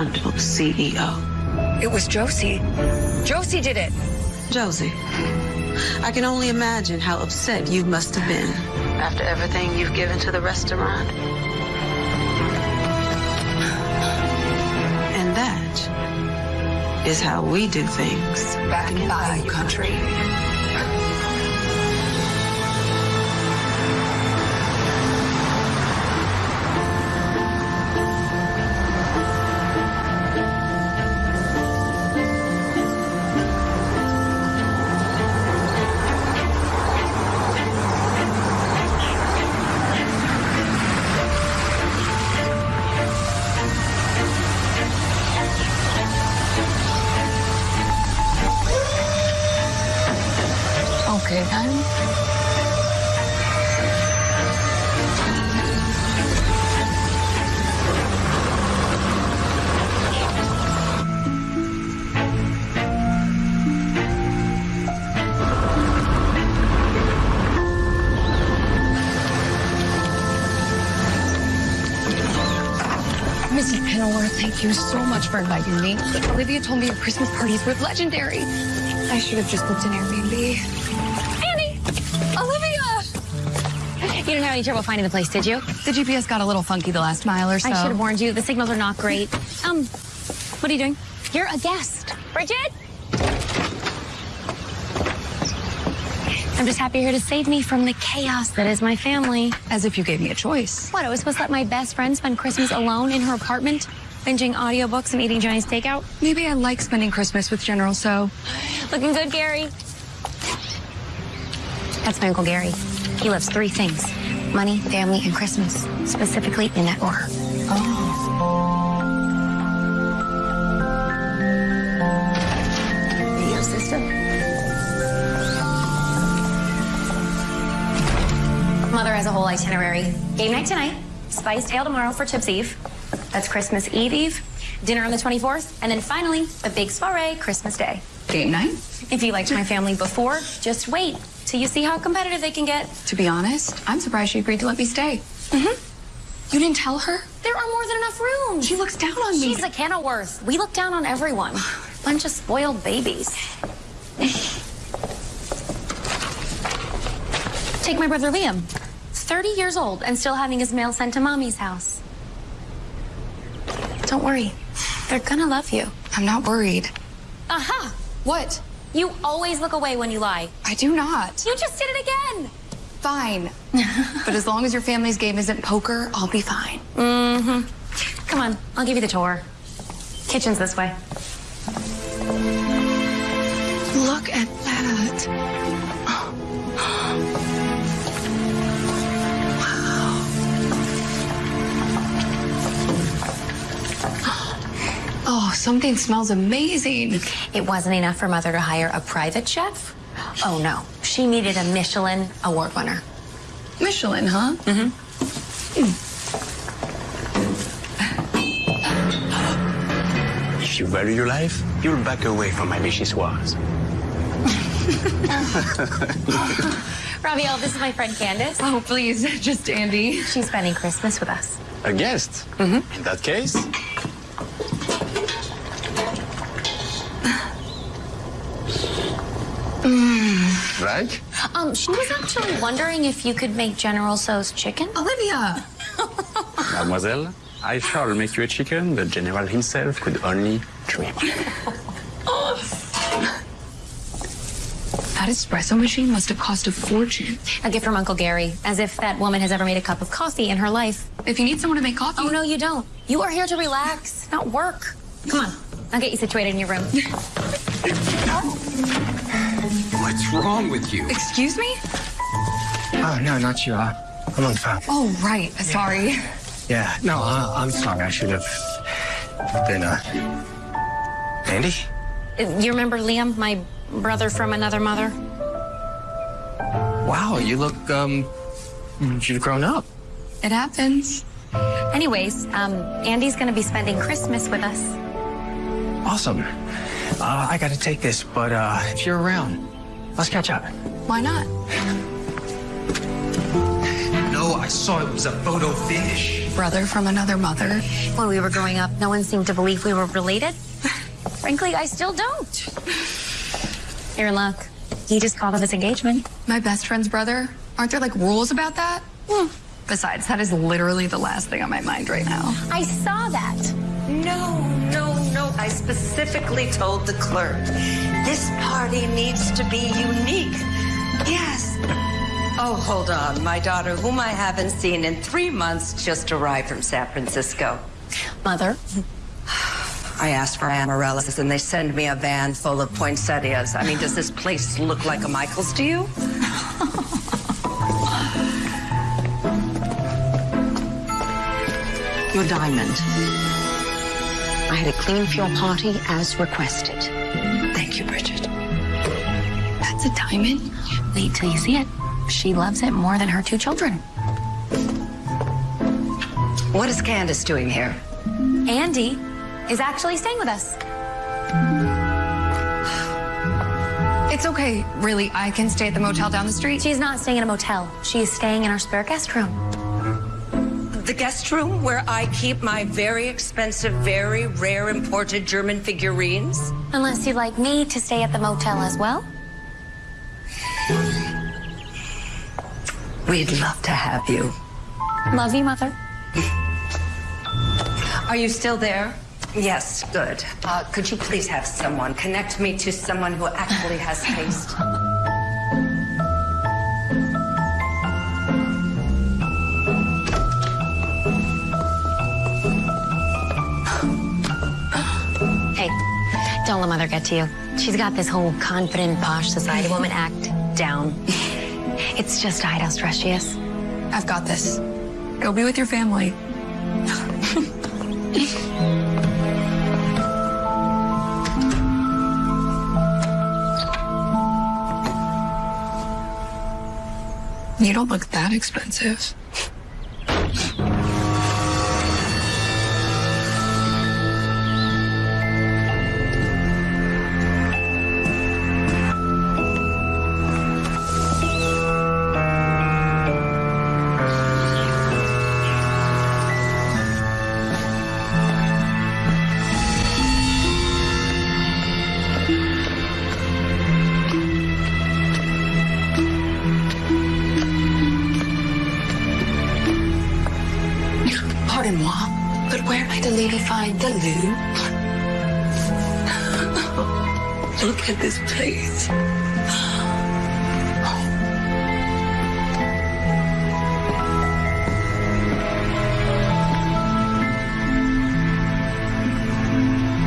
CEO. It was Josie. Josie did it. Josie, I can only imagine how upset you must have been after everything you've given to the restaurant. And that is how we do things Back in Bayou Country. Okay, thank you so much for inviting me. Olivia told me your Christmas parties were legendary. I should have just booked an Airbnb. Annie! Olivia! You didn't have any trouble finding the place, did you? The GPS got a little funky the last mile or so. I should have warned you. The signals are not great. Um, what are you doing? You're a guest. Bridget? I'm just happy you're here to save me from the chaos that is my family. As if you gave me a choice. What, I was supposed to let my best friend spend Christmas alone in her apartment, binging audiobooks and eating Johnny's takeout? Maybe I like spending Christmas with General Tso. Looking good, Gary. That's my Uncle Gary. He loves three things money, family, and Christmas, specifically in that order. Oh. Your sister? Mother has a whole itinerary. Game night tonight, Spice Tale tomorrow for Chips Eve. That's Christmas Eve Eve, dinner on the 24th, and then finally, a big soiree Christmas Day. Game night? If you liked my family before, just wait till you see how competitive they can get. To be honest, I'm surprised she agreed to let me stay. Mm-hmm. You didn't tell her? There are more than enough rooms. She looks down on me. She's a Kenilworth. We look down on everyone. Bunch of spoiled babies. Take my brother Liam. 30 years old and still having his mail sent to mommy's house. Don't worry. They're gonna love you. I'm not worried. Aha! What? You always look away when you lie. I do not. You just did it again. Fine. but as long as your family's game isn't poker, I'll be fine. Mm-hmm. Come on, I'll give you the tour. Kitchen's this way. Look at something smells amazing. It wasn't enough for Mother to hire a private chef? Oh no, she needed a Michelin award winner. Michelin, huh? If you value your life, you'll back away from my vichyssoise. Raviel, this is my friend Candace. Oh, please, just Andy. She's spending Christmas with us. A guest? Mm-hmm. In that case, right? Um, she was actually wondering if you could make General Tso's chicken. Olivia. Mademoiselle, I shall make you a chicken the general himself could only dream of. That espresso machine must have cost a fortune. A gift from Uncle Gary, as if that woman has ever made a cup of coffee in her life. If you need someone to make coffee. Oh, no, you don't. You are here to relax, not work. Come on, I'll get you situated in your room. What's wrong with you? Excuse me? Oh, no, not you. Uh, I'm on the phone. Oh, right. Sorry. Yeah, no, uh, I'm sorry. I should have been, uh... Andy? Uh, You remember Liam, my brother from another mother? Wow, you look, um... You've grown up. It happens. Anyways, um, Andy's gonna be spending Christmas with us. Awesome. Uh, I gotta take this, but, uh, if you're around, let's catch up. Why not? No, I saw it was a photo finish. Brother from another mother. When we were growing up, no one seemed to believe we were related. Frankly, I still don't. You're in luck. He just called off his engagement. My best friend's brother. Aren't there like rules about that? Hmm. Besides, that is literally the last thing on my mind right now. I saw that. No, no, no. I specifically told the clerk this party needs to be unique. Yes. Oh, hold on. My daughter, whom I haven't seen in three months, just arrived from San Francisco. Mother, I asked for amaryllis, and they send me a van full of poinsettias. I mean, does this place look like a Michael's to you? Your diamond. I a clean for your party as requested. Thank you, Bridget. That's a diamond? wait till you see it. She loves it more than her two children. What is Candace doing here? Andy is actually staying with us. It's okay, really. I can stay at the motel down the street. She's not staying in a motel. She is staying in our spare guest room. The guest room where I keep my very expensive, very rare imported German figurines? Unless you'd like me to stay at the motel as well. We'd love to have you. Love you, Mother. Are you still there? Yes, good. Uh, could you please have someone connect me to someone who actually has taste? Don't let Mother get to you. She's got this whole confident, posh society woman act down. It's just to hide how stressed she is. I've got this. Go be with your family. you don't look that expensive. Place.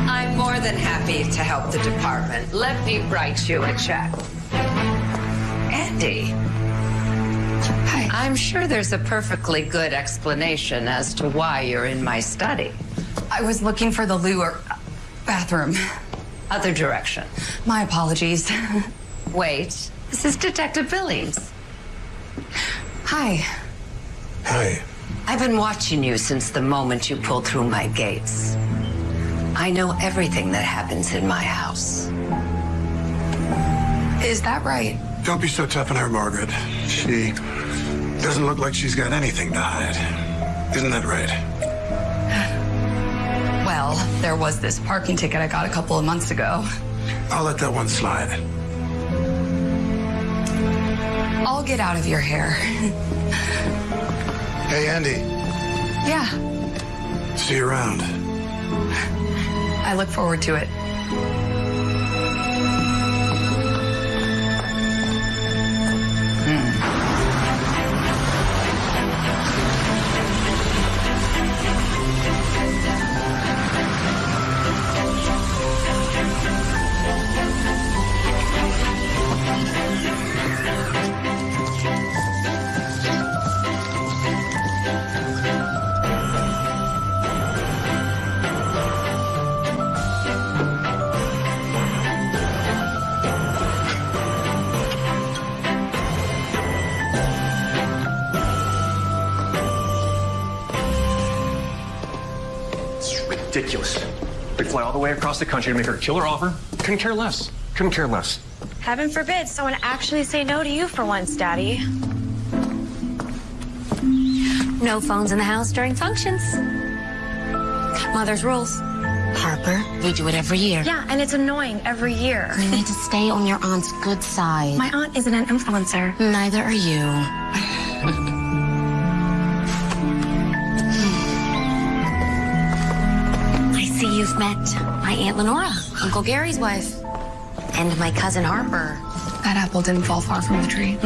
I'm more than happy to help the department. Let me write you a check. Andy. Hi. I'm sure there's a perfectly good explanation as to why you're in my study. I was looking for the loo or bathroom. Other direction. My apologies. Wait, this is Detective Billings. Hi. Hi. I've been watching you since the moment you pulled through my gates. I know everything that happens in my house. Is that right? Don't be so tough on her, Margaret. She doesn't look like she's got anything to hide. Isn't that right? Well, there was this parking ticket I got a couple of months ago. I'll let that one slide. I'll get out of your hair. Hey, Andy. Yeah, See you around. I look forward to it. Ridiculous. We fly all the way across the country to make her a killer offer. Couldn't care less. Couldn't care less. Heaven forbid someone actually say no to you for once, Daddy. No phones in the house during functions. Mother's rules. Harper, we do it every year. Yeah, and it's annoying every year. You need to stay on your aunt's good side. My aunt isn't an influencer. Neither are you. Aunt Lenora, Uncle Gary's wife, and my cousin Harper. That apple didn't fall far from the tree.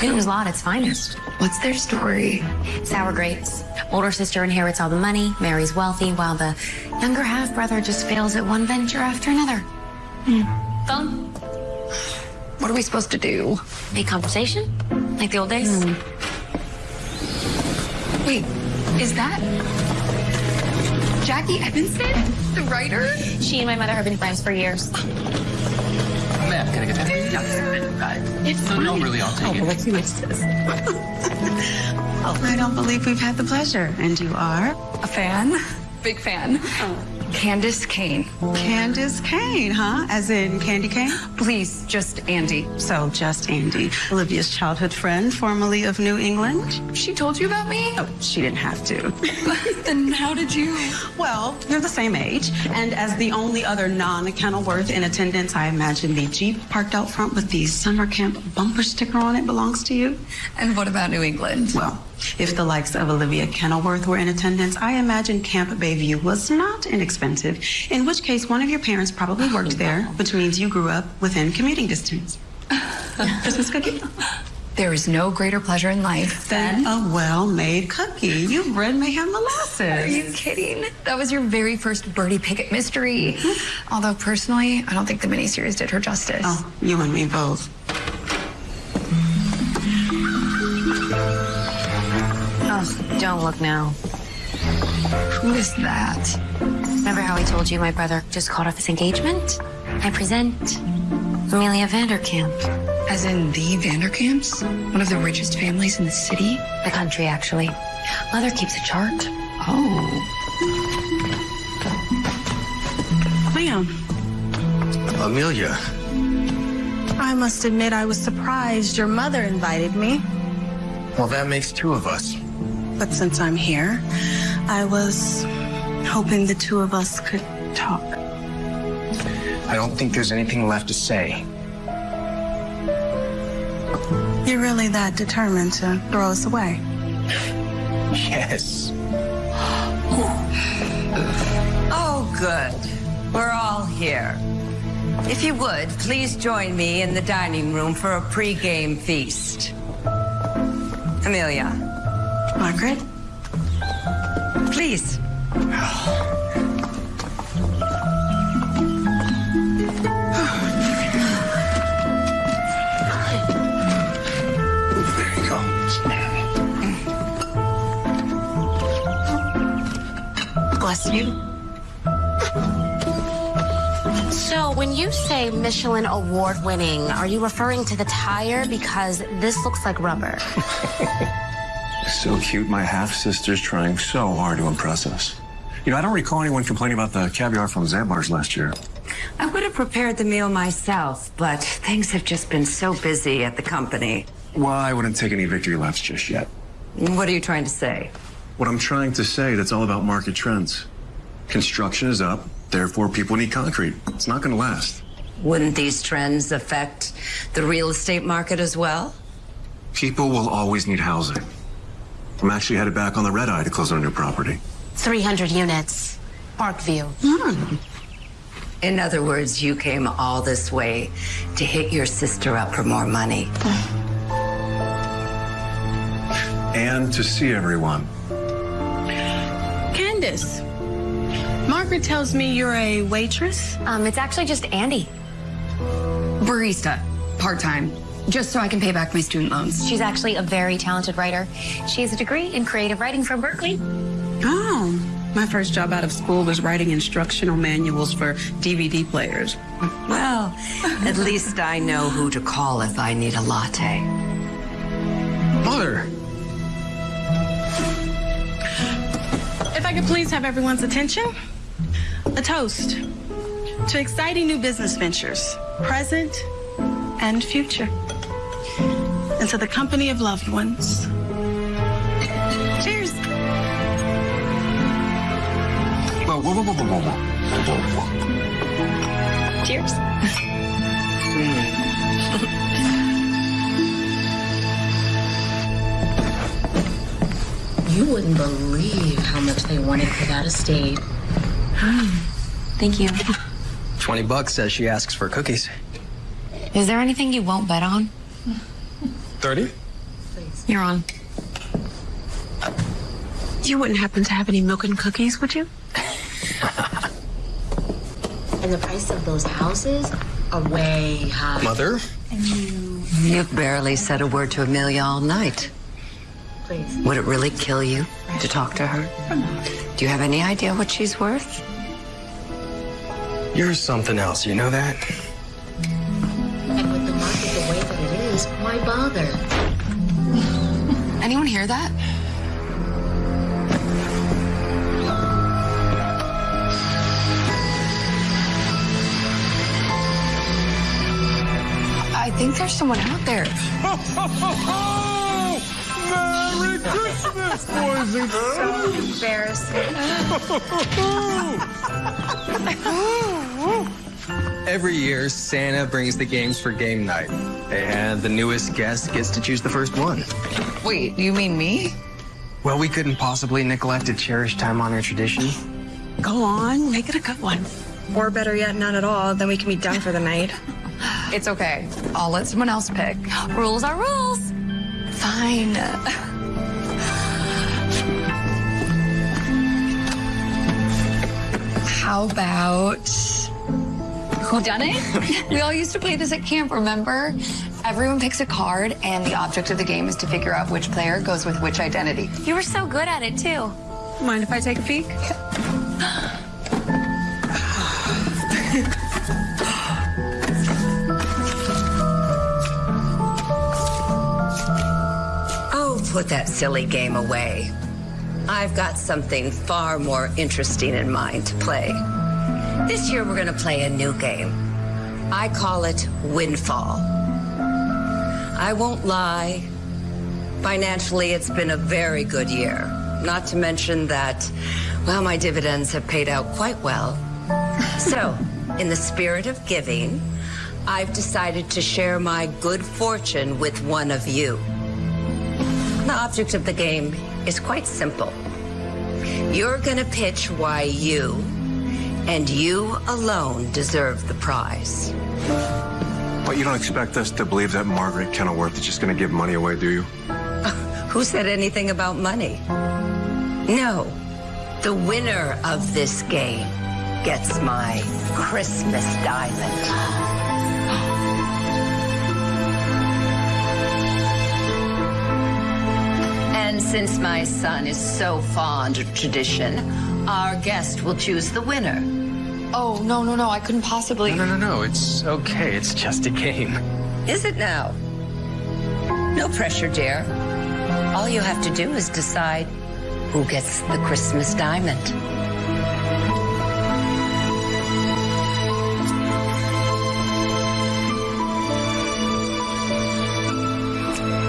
Newton's Law at its finest. What's their story? Sour grapes. Older sister inherits all the money, marries wealthy, while the younger half brother just fails at one venture after another. Hmm. Phone? What are we supposed to do? Make conversation? Like the old days? Hmm. Wait, is that Jackie Evanston, the writer? She and my mother have been friends for years. Ma'am, can I get that? Yeah. It's No, no, really, I'll take oh, it. let's see what it says. Oh, I don't believe we've had the pleasure. And you are? A fan? Big fan. Candace Kane. Candace Kane, huh? As in Candy Kane? Please, just Andy. So, just Andy, Olivia's childhood friend, formerly of New England. She told you about me? Oh, she didn't have to. Then how did you? Well, you're the same age, and as the only other non-Kenilworth in attendance, I imagine the Jeep parked out front with the summer camp bumper sticker on it belongs to you. And what about New England? Well, if the likes of Olivia Kenilworth were in attendance, I imagine Camp Bayview was not inexpensive, in which case one of your parents probably worked there, which means you grew up within commuting distance. Christmas cookie? There is no greater pleasure in life than a well-made cookie. You bred mayhem molasses. Are you kidding? That was your very first Birdie Pickett mystery. Mm-hmm. Although personally, I don't think the miniseries did her justice. Oh, you and me both. Oh, don't look now. Who is that? Remember how I told you my brother just called off his engagement? I present Amelia Vanderkamp. As in the Vanderkamps? One of the richest families in the city? The country, actually. Mother keeps a chart. Oh. Ma'am, Amelia, I must admit I was surprised your mother invited me. well, that makes two of us. But since I'm here, I was hoping the two of us could talk. I don't think there's anything left to say. You're really that determined to throw us away? Yes. Oh, good. We're all here. If you would, please join me in the dining room for a pre-game feast. Amelia, Margaret, please. There you go. bless you. So, when you say Michelin award winning, are you referring to the tire? Because this looks like rubber. So cute. My half sister's trying so hard to impress us. You know, I don't recall anyone complaining about the caviar from Zabar's last year. I would have prepared the meal myself, but things have just been so busy at the company. Well, I wouldn't take any victory laps just yet. What are you trying to say? What I'm trying to say, that's all about market trends. Construction is up, therefore people need concrete. It's not going to last. Wouldn't these trends affect the real estate market as well? People will always need housing. I'm actually headed back on the red eye to close on a new property. 300 units. Parkview. In other words, you came all this way to hit your sister up for more money. And to see everyone. Candace, Margaret tells me you're a waitress. Um, it's actually just Andy. Barista, part time, just so I can pay back my student loans. She's actually a very talented writer. She has a degree in creative writing from Berkeley. Oh, my first job out of school was writing instructional manuals for DVD players. Well, at least I know who to call if I need a latte. Mother, If I could please have everyone's attention. A toast to exciting new business ventures, present and future and to the company of loved ones. Cheers. Whoa, whoa, whoa, whoa, whoa, whoa, whoa. Cheers. you wouldn't believe how much they wanted for that estate. Thank you. 20 bucks says she asks for cookies. Is there anything you won't bet on? 30? You're on. You wouldn't happen to have any milk and cookies, would you? And the price of those houses are way high. Mother? You've barely said a word to Amelia all night. Please. Would it really kill you to talk to her? Do you have any idea what she's worth? You're something else, you know that? Bother? Anyone hear that? I think there's someone out there. Merry Christmas, boys and girls! So embarrassing. Every year, Santa brings the games for game night, and the newest guest gets to choose the first one. Wait, you mean me? Well, we couldn't possibly neglect a cherished time-honored tradition. Go on, make it a good one. Or better yet, none at all. Then we can be done for the night. It's okay. I'll let someone else pick. Rules are rules. Fine. How about who done it? we all used to play this at camp, remember? Everyone picks a card, and the object of the game is to figure out which player goes with which identity. You were so good at it, too. Mind if I take a peek? Oh, put that silly game away. I've got something far more interesting in mind to play. This year, we're going to play a new game. I call it Windfall. I won't lie. Financially, it's been a very good year. Not to mention that, well, my dividends have paid out quite well. So, in the spirit of giving, I've decided to share my good fortune with one of you. The object of the game is quite simple. You're going to pitch why you and you alone deserve the prize. But you don't expect us to believe that Margaret Kenilworth is just going to give money away, do you? Who said anything about money? No. The winner of this game gets my Christmas diamond. And since my son is so fond of tradition, our guest will choose the winner. Oh, no, no, no. I couldn't possibly. No, no, no. It's okay. It's just a game. Is it now? No pressure, dear. All you have to do is decide who gets the Christmas diamond.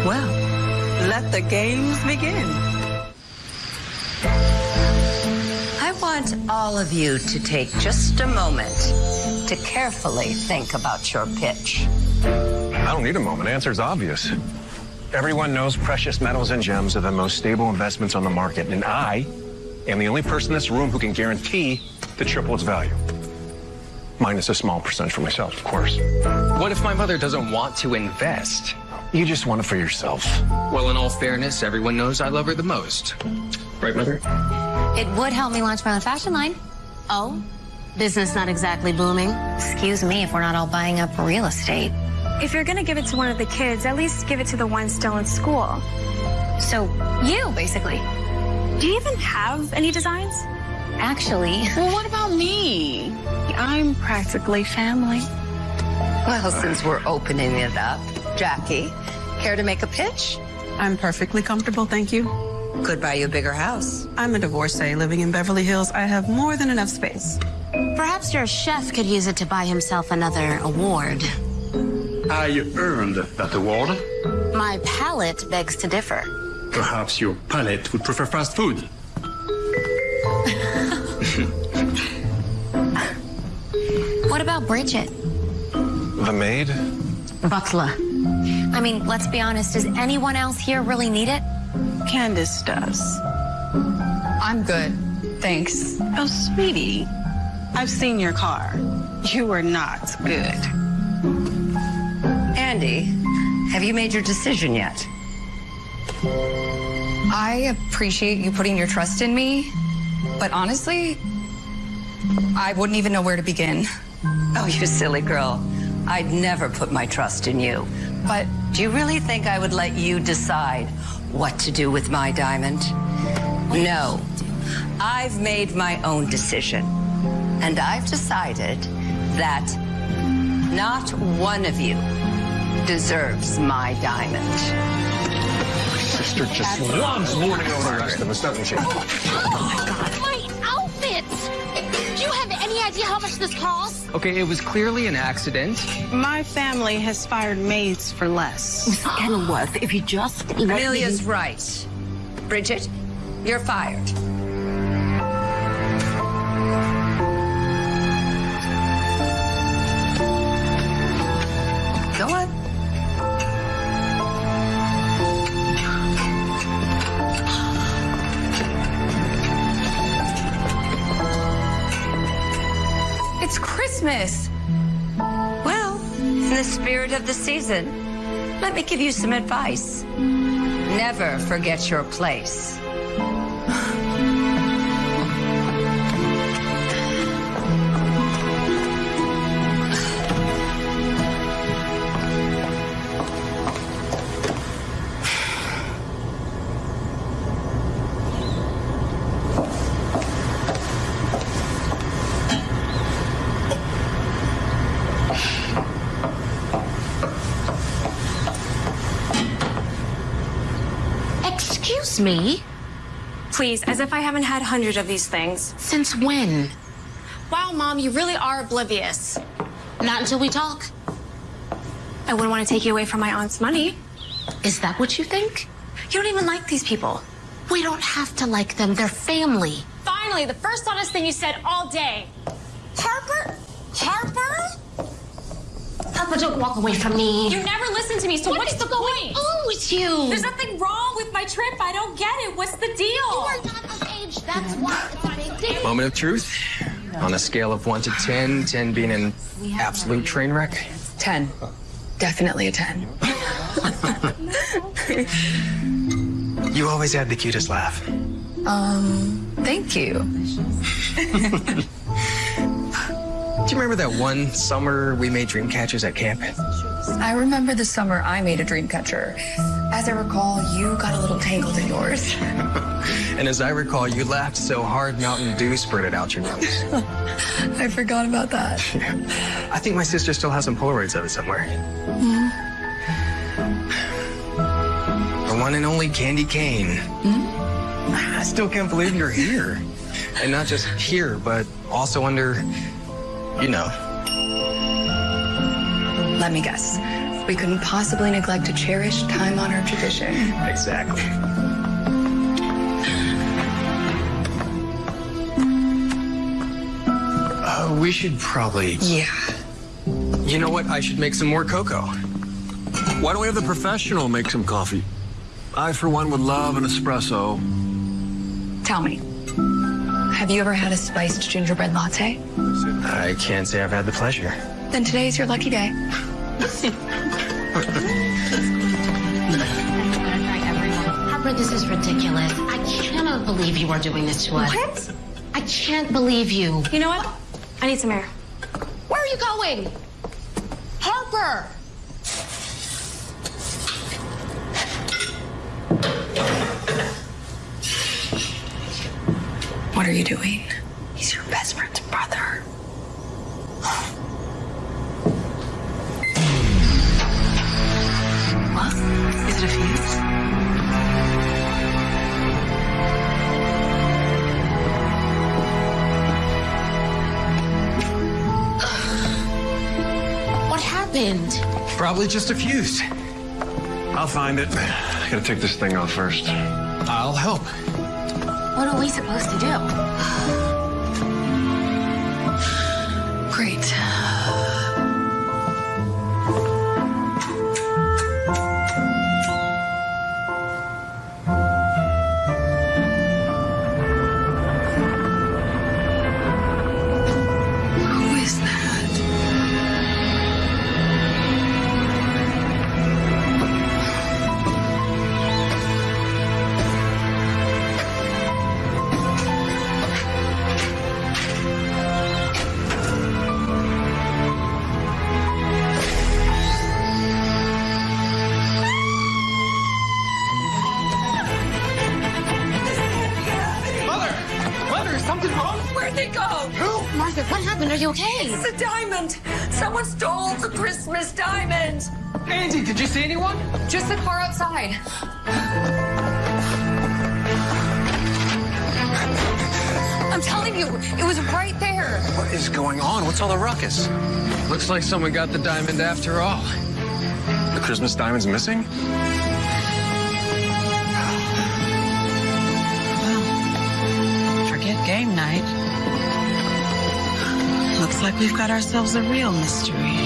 Well, let the games begin. Want all of you to take just a moment to carefully think about your pitch. I don't need a moment. Answer's obvious. Everyone knows precious metals and gems are the most stable investments on the market, and I am the only person in this room who can guarantee to triple its value. Minus a small percentage for myself, of course. What if my mother doesn't want to invest? You just want it for yourself. Well, in all fairness, everyone knows I love her the most. Right, Mother? It would help me launch my own fashion line. Oh? Business not exactly booming. Excuse me if we're not all buying up real estate. If you're gonna give it to one of the kids, at least give it to the one still in school. So, you, basically. Do you even have any designs? Actually, Well, what about me? I'm practically family. Well, since we're opening it up, Jackie, care to make a pitch? I'm perfectly comfortable, thank you. Could buy you a bigger house. I'm a divorcee living in Beverly Hills. I have more than enough space. Perhaps your chef could use it to buy himself another award. I earned that award. My palate begs to differ. Perhaps your palate would prefer fast food. What about Bridget? The maid? Butler. I mean, let's be honest, does anyone else here really need it? Candace does. I'm good. Thanks. Oh, sweetie, I've seen your car. You are not good. Andy, have you made your decision yet? I appreciate you putting your trust in me, but honestly, I wouldn't even know where to begin. Oh, you silly girl. I'd never put my trust in you. But do you really think I would let you decide what to do with my diamond? No. I've made my own decision. And I've decided that not one of you deserves my diamond. My Sister just loves lording over the rest of us, doesn't she? Oh My God, my outfits! Do you have any idea how much this costs? Okay, it was clearly an accident. My family has fired maids for less. Miss Kenilworth, if you just let Amelia's me... right. Bridget, you're fired. It's Christmas. Well, in the spirit of the season, let me give you some advice. Never forget your place. Excuse me? Please, as if I haven't had hundreds of these things. Since when? Wow, Mom, you really are oblivious. Not until we talk. I wouldn't want to take you away from my aunt's money. Is that what you think? You don't even like these people. We don't have to like them. They're family. Finally, the first honest thing you said all day. Harper? Harper? Papa, don't walk away from me. You never listen to me, so What what's is the going point? on with you? There's nothing wrong my trip. I don't get it. What's the deal? You are not of age. That's why it's a big deal. Moment of truth. On a scale of 1 to 10, 10 being an absolute train wreck. 10. Definitely a 10. You always had the cutest laugh. Um, thank you. Do you remember that one summer we made dream catchers at camp? I remember the summer I made a dream catcher. As I recall, you got a little tangled in yours. And as I recall, you laughed so hard Mountain Dew spurted out your nose. I forgot about that. I think my sister still has some Polaroids of it somewhere. Mm-hmm. The one and only Candy Kane. Mm-hmm. I still can't believe you're here. And not just here, but also under, you know. Let me guess. We couldn't possibly neglect a cherished time-honored tradition. Exactly. Uh, we should probably. Yeah. You know what? I should make some more cocoa. Why don't we have the professional make some coffee? I, for one, would love an espresso. Tell me, have you ever had a spiced gingerbread latte? I can't say I've had the pleasure. Then today is your lucky day. Harper, this is ridiculous. I cannot believe you are doing this to us. What? I can't believe you. You know what? I need some air. Where are you going? Harper! What are you doing? He's your best friend's brother. What? Is it a fuse? What happened? Probably just a fuse. I'll find it. I gotta take this thing off first. I'll help. What are we supposed to do? Just the car outside. I'm telling you, it was right there. What is going on? What's all the ruckus? Looks like someone got the diamond after all. The Christmas diamond's missing? Forget game night. Looks like we've got ourselves a real mystery.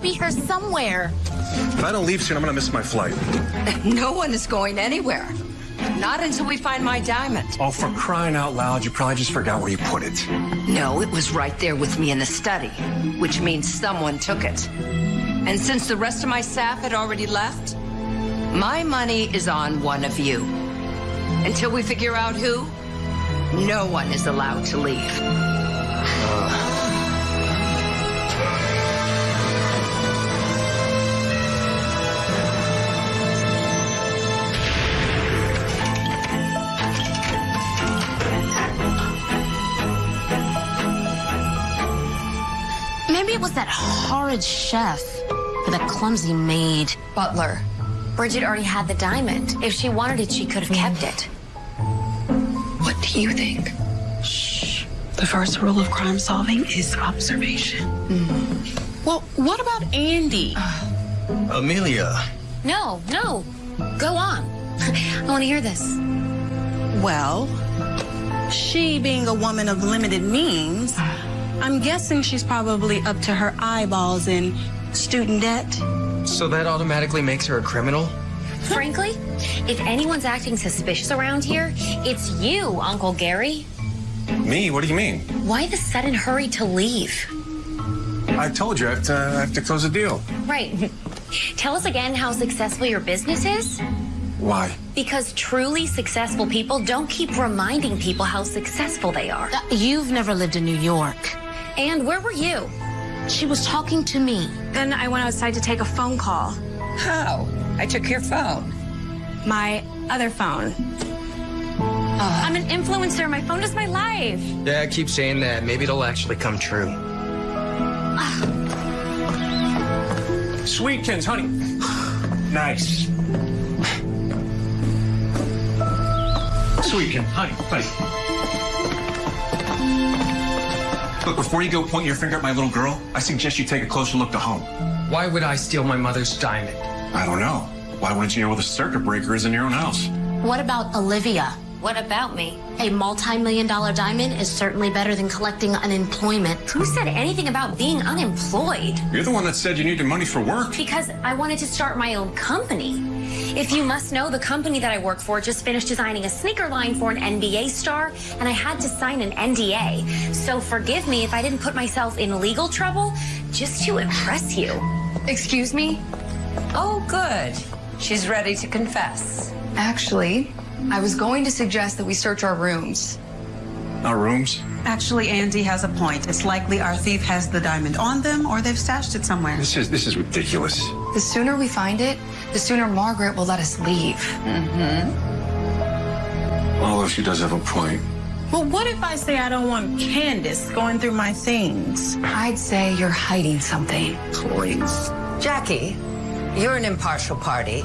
Be here somewhere. If I don't leave soon, I'm gonna miss my flight. No one is going anywhere. Not until we find my diamond. Oh, for crying out loud, you probably just forgot where you put it. No, it was right there with me in the study, which means someone took it. And since the rest of my staff had already left, my money is on one of you. Until we figure out who, no one is allowed to leave. Maybe it was that horrid chef or that clumsy maid. Butler. Bridget already had the diamond. If she wanted it, she could have kept it. What do you think? Shh. The first rule of crime solving is observation. Mm-hmm. Well, what about Andy? Uh, Amelia. No, no. Go on. I want to hear this. Well, she being a woman of limited means, I'm guessing she's probably up to her eyeballs in student debt. So that automatically makes her a criminal? Frankly, if anyone's acting suspicious around here, it's you, Uncle Gary. Me? What do you mean? Why the sudden hurry to leave? I told you I have to, I have to close a deal. Right. Tell us again how successful your business is. Why? Because truly successful people don't keep reminding people how successful they are. Uh, You've never lived in New York. And where were you? She was talking to me. Then I went outside to take a phone call. How? I took your phone. My other phone. I'm an influencer. My phone is my life. Yeah, I keep saying that. Maybe it'll actually come true. Sweetkins, honey. nice. Sweetkin, honey, honey. Look, before you go pointing your finger at my little girl, I suggest you take a closer look to home. Why would I steal my mother's diamond? I don't know. Why wouldn't you know where the circuit breaker is in your own house? What about Olivia? What about me? A multi-million dollar diamond is certainly better than collecting unemployment. Who said anything about being unemployed? You're the one that said you needed money for work. Because I wanted to start my own company. If you must know, the company that I work for just finished designing a sneaker line for an NBA star, and I had to sign an NDA. So forgive me if I didn't put myself in legal trouble just to impress you. Excuse me? Oh, good. She's ready to confess. Actually, I was going to suggest that we search our rooms. Our rooms? Actually, Andy has a point. It's likely our thief has the diamond on them or they've stashed it somewhere. This is this is ridiculous. The sooner we find it, the sooner Margaret will let us leave. Mm-hmm. Although she does have a point. Well, what if I say I don't want Candace going through my things? I'd say you're hiding something. Please. Jackie, you're an impartial party.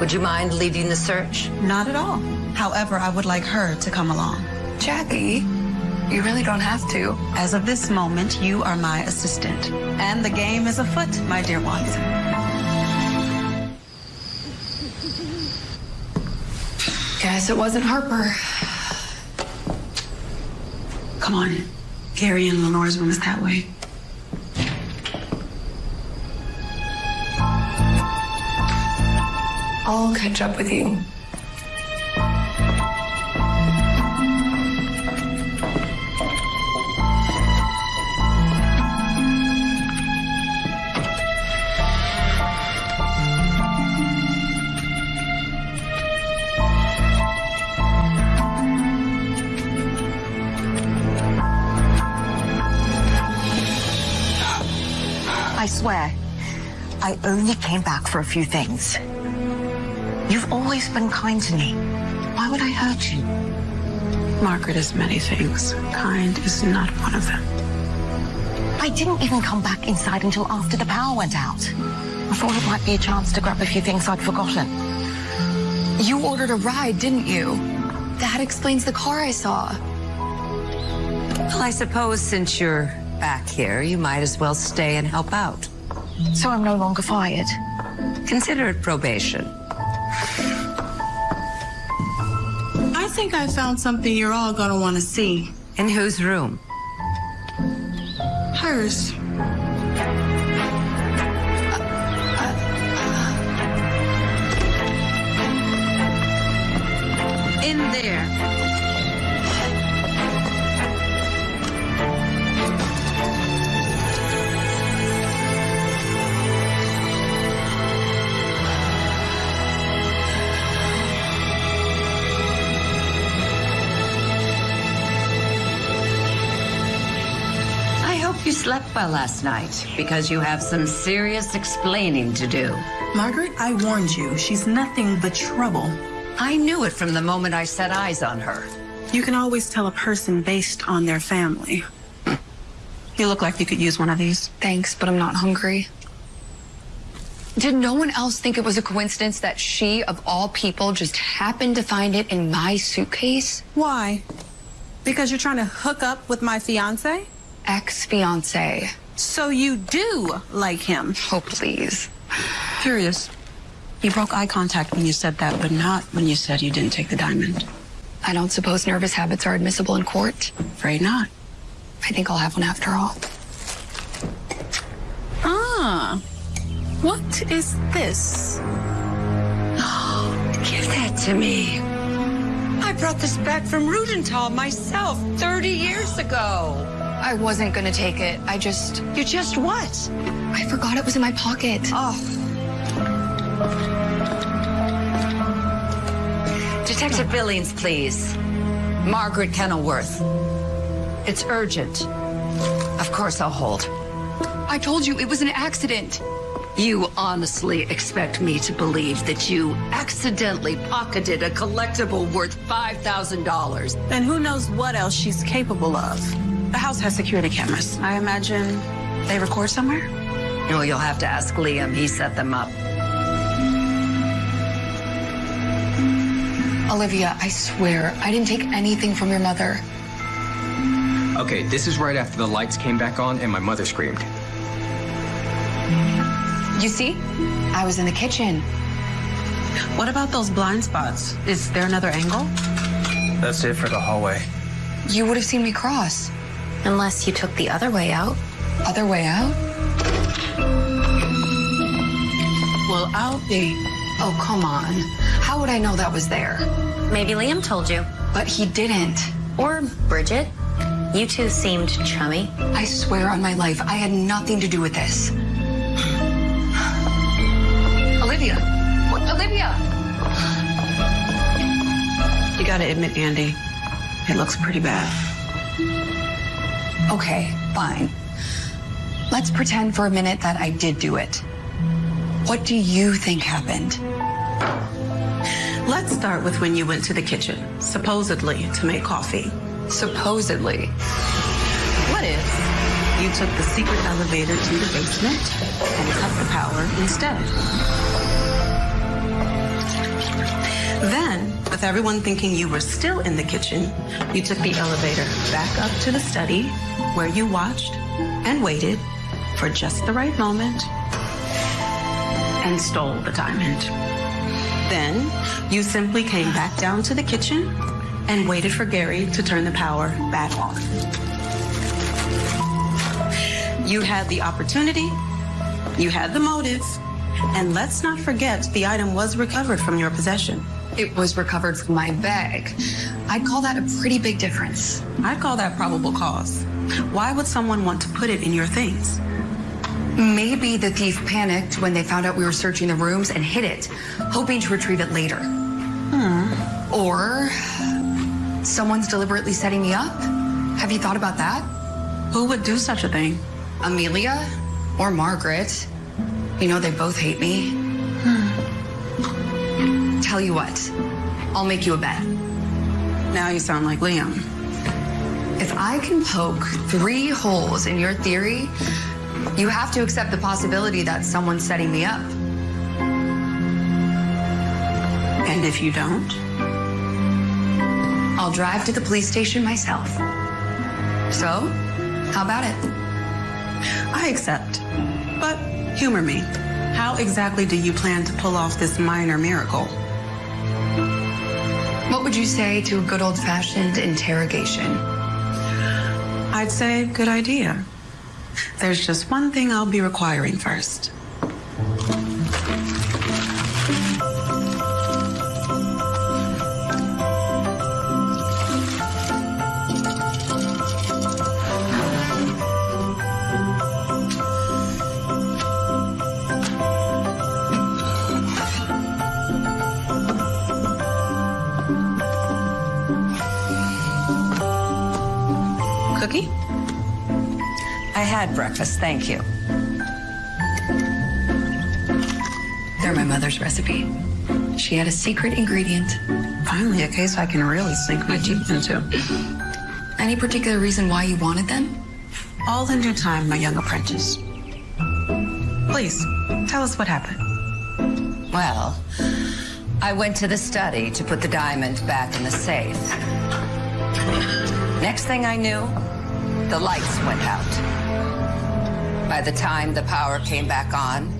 Would you mind leading the search? Not at all. However, I would like her to come along. Jackie, you really don't have to. As of this moment, you are my assistant. And the game is afoot, my dear Watson. Guess it wasn't Harper. Come on. Gary and Lenore's room is that way. I'll catch up with you. Only came back for a few things. You've always been kind to me. Why would I hurt you? Margaret is many things. Kind is not one of them. I didn't even come back inside until after the power went out. I thought it might be a chance to grab a few things I'd forgotten. You ordered a ride, didn't you? That explains the car I saw. Well, I suppose since you're back here, you might as well stay and help out. So I'm no longer fired? Consider it probation. I think I found something you're all gonna want to see. In whose room? Hers. You last night because you have some serious explaining to do. Margaret, I warned you. She's nothing but trouble. I knew it from the moment I set eyes on her. You can always tell a person based on their family. You look like you could use one of these. Thanks, but I'm not hungry. Did no one else think it was a coincidence that she, of all people, just happened to find it in my suitcase? Why? Because you're trying to hook up with my fiance? Ex fiance. So you do like him? Oh, please. Curious. You broke eye contact when you said that, but not when you said you didn't take the diamond. I don't suppose nervous habits are admissible in court. Afraid not. I think I'll have one after all. Ah. What is this? Give that to me. I brought this back from Rudental myself 30 years ago. I wasn't gonna take it. I just. You just what? I forgot it was in my pocket. Oh. Detective Billings, please. Margaret Kenilworth. It's urgent. Of course I'll hold. I told you it was an accident. You honestly expect me to believe that you accidentally pocketed a collectible worth $5,000? And who knows what else she's capable of? The house has security cameras. I imagine they record somewhere? Well, you'll have to ask Liam. He set them up. Olivia, I swear, I didn't take anything from your mother. Okay, this is right after the lights came back on and my mother screamed. You see? I was in the kitchen. What about those blind spots? Is there another angle? That's it for the hallway. You would have seen me cross. Unless you took the other way out. Other way out? Well, I'll be. Oh, come on. How would I know that was there? Maybe Liam told you. But he didn't. Or Bridget. You two seemed chummy. I swear on my life, I had nothing to do with this. Olivia! What? Olivia! You gotta admit, Andy, it looks pretty bad. Okay, fine. Let's pretend for a minute that I did do it. What do you think happened? Let's start with when you went to the kitchen, supposedly to make coffee. Supposedly. What if you took the secret elevator to the basement and cut the power instead? Then, with everyone thinking you were still in the kitchen, you took the elevator back up to the study where you watched and waited for just the right moment and stole the diamond. Then, you simply came back down to the kitchen and waited for Gary to turn the power back on. You had the opportunity, you had the motive, and let's not forget the item was recovered from your possession. It was recovered from my bag. I'd call that a pretty big difference. I'd call that probable cause. Why would someone want to put it in your things? Maybe the thief panicked when they found out we were searching the rooms and hid it, hoping to retrieve it later. Hmm. Or someone's deliberately setting me up. Have you thought about that? Who would do such a thing? Amelia or Margaret. You know, they both hate me. Tell you what, I'll make you a bet. Now you sound like Liam. If I can poke three holes in your theory, you have to accept the possibility that someone's setting me up. And if you don't? I'll drive to the police station myself. So, how about it? I accept. But humor me. How exactly do you plan to pull off this minor miracle? What would you say to a good old fashioned interrogation? I'd say good idea. There's just one thing I'll be requiring first. Had breakfast, thank you. They're my mother's recipe. She had a secret ingredient. Finally, a case I can really sink my teeth into. Any particular reason why you wanted them? All in due time, my young apprentice. Please, tell us what happened. Well, I went to the study to put the diamond back in the safe. Next thing I knew, the lights went out. By the time the power came back on,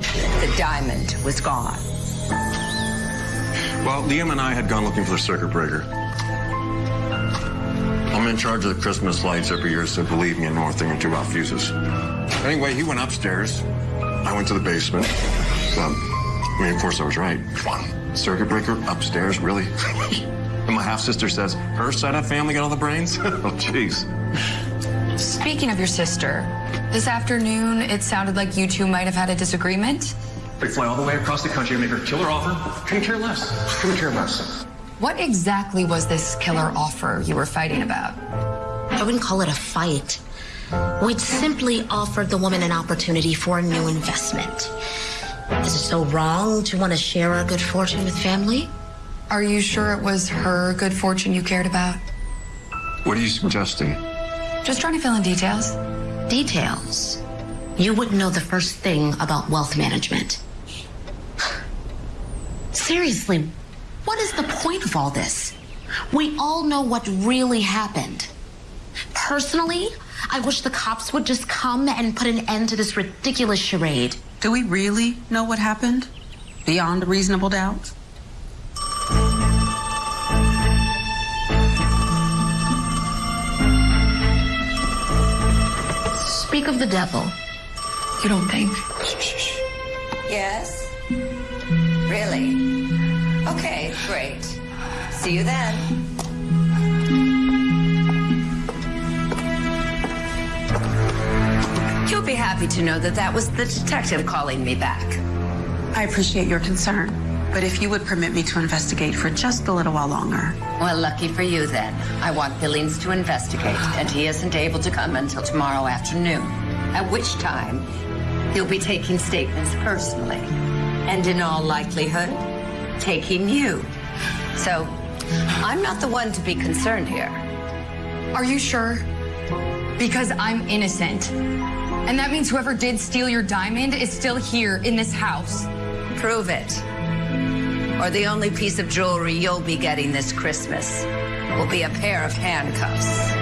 the diamond was gone. Well, Liam and I had gone looking for the circuit breaker. I'm in charge of the Christmas lights every year, so believe me, I know a thing or two about fuses. Anyway, he went upstairs. I went to the basement. Um, I mean, of course, I was right. Circuit breaker upstairs, really? and my half sister says her side of family got all the brains. oh, jeez. Speaking of your sister, this afternoon it sounded like you two might have had a disagreement. They fly all the way across the country to make her killer offer. Couldn't care less. Couldn't care less. What exactly was this killer offer you were fighting about? I wouldn't call it a fight. We'd simply offered the woman an opportunity for a new investment. Is it so wrong to want to share our good fortune with family? Are you sure it was her good fortune you cared about? What are you suggesting? Just trying to fill in details. Details. You wouldn't know the first thing about wealth management. Seriously, what is the point of all this? We all know what really happened. Personally, I wish the cops would just come and put an end to this ridiculous charade. Do we really know what happened? Beyond reasonable doubt? Speak of the devil. You don't think? Yes? Really? Okay, great. See you then. You'll be happy to know that that was the detective calling me back. I appreciate your concern, but if you would permit me to investigate for just a little while longer. Well, lucky for you then. I want Billings to investigate, and he isn't able to come until tomorrow afternoon, at which time he'll be taking statements personally, and in all likelihood, taking you. So, I'm not the one to be concerned here. Are you sure? Because I'm innocent. And that means whoever did steal your diamond is still here in this house. Prove it. Or the only piece of jewelry you'll be getting this Christmas will be a pair of handcuffs.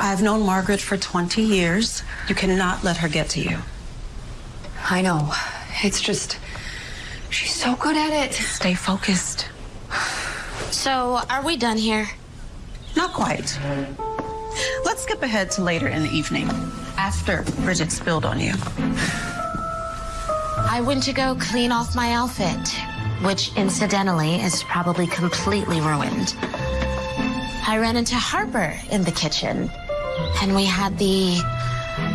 I've known Margaret for 20 years. You cannot let her get to you. I know. It's just, she's so good at it. Stay focused. So, are we done here? Not quite. Let's skip ahead to later in the evening, after Bridget spilled on you. I went to go clean off my outfit, which incidentally is probably completely ruined. I ran into Harper in the kitchen, and we had the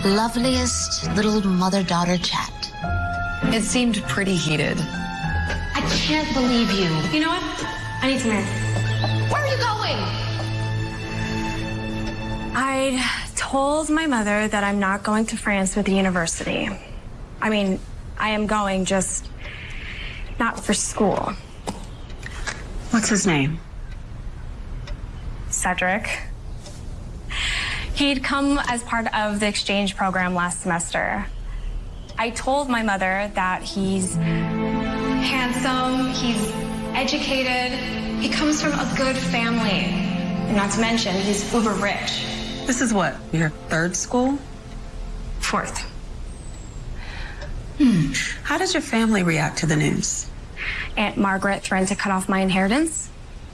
loveliest little mother daughter chat. It seemed pretty heated. I can't believe you. You know what? I need some air. Where are you going? I told my mother that I'm not going to France with the university. I mean, I am going, just not for school. What's his name? Cedric. He'd come as part of the exchange program last semester. I told my mother that he's handsome, he's educated, he comes from a good family. And not to mention, he's uber rich. This is what, your third school? Fourth. Hmm. How does your family react to the news? Aunt Margaret threatened to cut off my inheritance.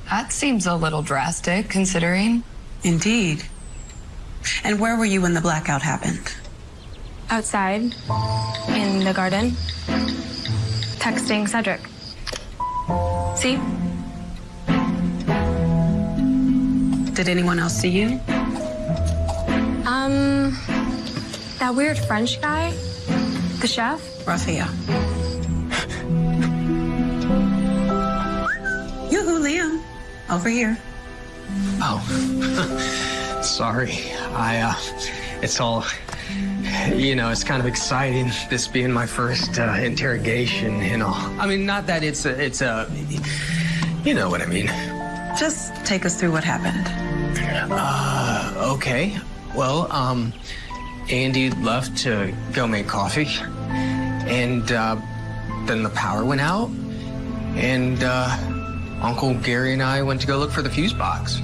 That seems a little drastic, considering. Indeed. And where were you when the blackout happened? Outside, in the garden, texting Cedric. See? Did anyone else see you? Um, that weird French guy, the chef. Raphael. Yoo-hoo, Liam. Over here. Oh, sorry. I, uh, it's all, you know, it's kind of exciting, this being my first uh, interrogation and all. I mean, not that it's a, it's a, you know what I mean. Just take us through what happened. Uh, okay. Well, um, Andy left to go make coffee, and uh, then the power went out, and uh, Uncle Gary and I went to go look for the fuse box.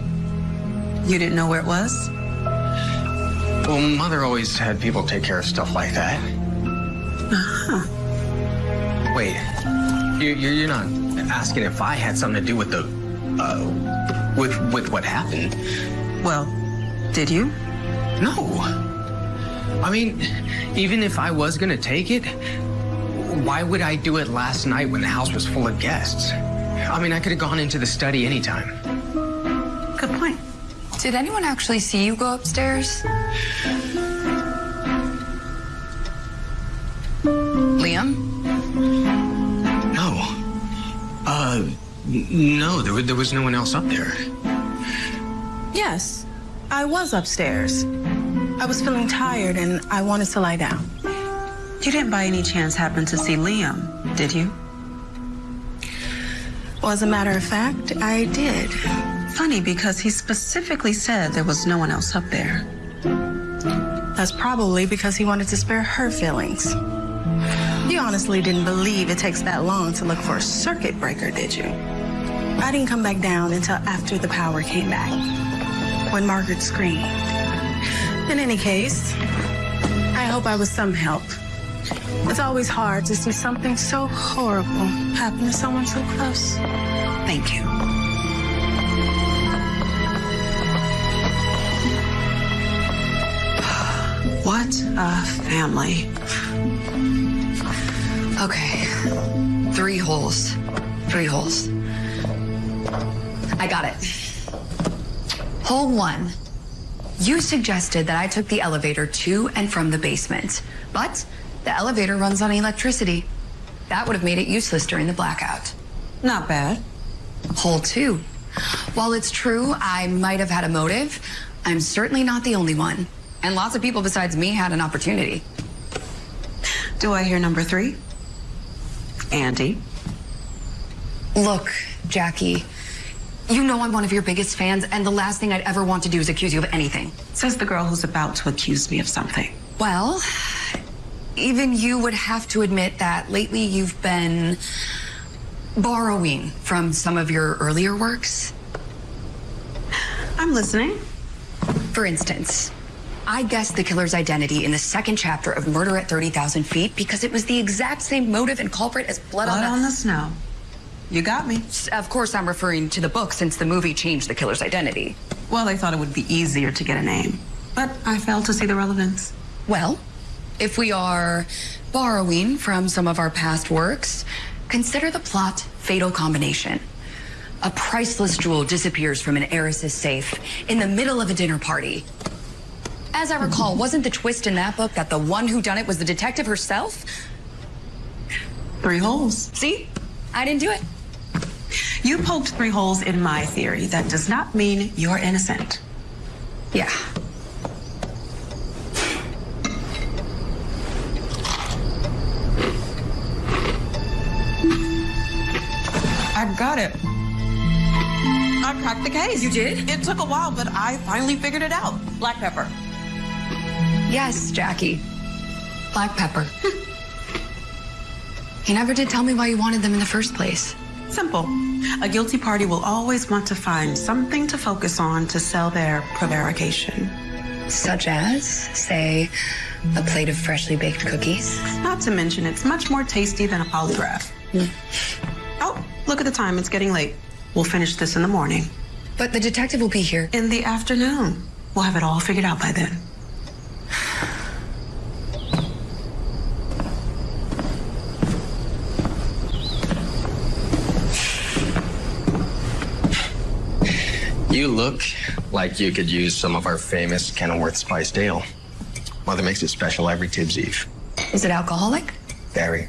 You didn't know where it was? Well, Mother always had people take care of stuff like that. Uh-huh. Wait, you, you're, you're not asking if I had something to do with the, uh, with with what happened? Well, did you? No. I mean, even if I was gonna take it, why would I do it last night when the house was full of guests? I mean, I could have gone into the study anytime. Good point. Did anyone actually see you go upstairs? Liam? No. Uh, no, there, there was no one else up there. Yes, I was upstairs. I was feeling tired and I wanted to lie down. You didn't by any chance happen to see Liam, did you? Well, as a matter of fact, I did. Funny because he specifically said there was no one else up there. That's probably because he wanted to spare her feelings. You honestly didn't believe it takes that long to look for a circuit breaker, did you? I didn't come back down until after the power came back, when Margaret screamed. In any case, I hope I was some help. It's always hard to see something so horrible happen to someone so close. Thank you. What a family. Okay. Three holes. Three holes. I got it. Hole one. You suggested that I took the elevator to and from the basement, but the elevator runs on electricity. That would have made it useless during the blackout. Not bad. Hole two. While it's true I might have had a motive, I'm certainly not the only one. And lots of people besides me had an opportunity. Do I hear number three? Andy. Look, Jackie, you know I'm one of your biggest fans, and the last thing I'd ever want to do is accuse you of anything. Says the girl who's about to accuse me of something. Well, even you would have to admit that lately you've been borrowing from some of your earlier works. I'm listening. For instance, I guessed the killer's identity in the second chapter of Murder at 30,000 Feet because it was the exact same motive and culprit as Blood, Blood on, on the Snow. You got me. Of course, I'm referring to the book since the movie changed the killer's identity. Well, they thought it would be easier to get a name, but I failed to see the relevance. Well, if we are borrowing from some of our past works, consider the plot Fatal Combination. A priceless jewel disappears from an heiress's safe in the middle of a dinner party. As I recall, wasn't the twist in that book that the one who done it was the detective herself? Three holes. See? I didn't do it. You poked three holes in my theory. That does not mean you're innocent. Yeah. I got it. I cracked the case. You did? It took a while, but I finally figured it out. Black pepper. Yes, Jackie. Black pepper. you never did tell me why you wanted them in the first place. Simple. A guilty party will always want to find something to focus on to sell their prevarication. Such as, say, a plate of freshly baked cookies. Not to mention, it's much more tasty than a polygraph. Hmm. Oh, look at the time. It's getting late. We'll finish this in the morning. But the detective will be here. In the afternoon. We'll have it all figured out by then. You look like you could use some of our famous Kenilworth spiced ale. Mother makes it special every Tibbs Eve. Is it alcoholic? Very.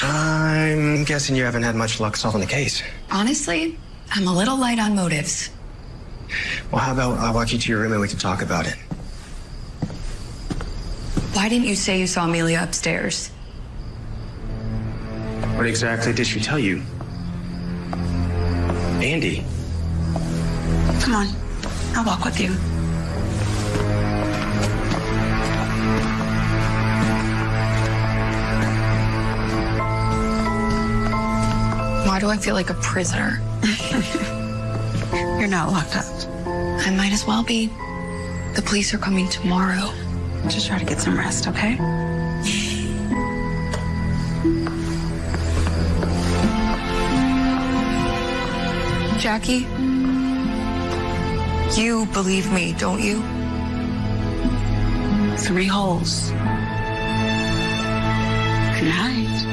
I'm guessing you haven't had much luck solving the case. Honestly, I'm a little light on motives. Well, how about I walk you to your room and we can talk about it? Why didn't you say you saw Amelia upstairs? What exactly did she tell you? Andy. Come on. I'll walk with you. Why do I feel like a prisoner? You're not locked up. I might as well be. The police are coming tomorrow. Just try to get some rest, okay? Jackie, you believe me, don't you? Three holes. Good night.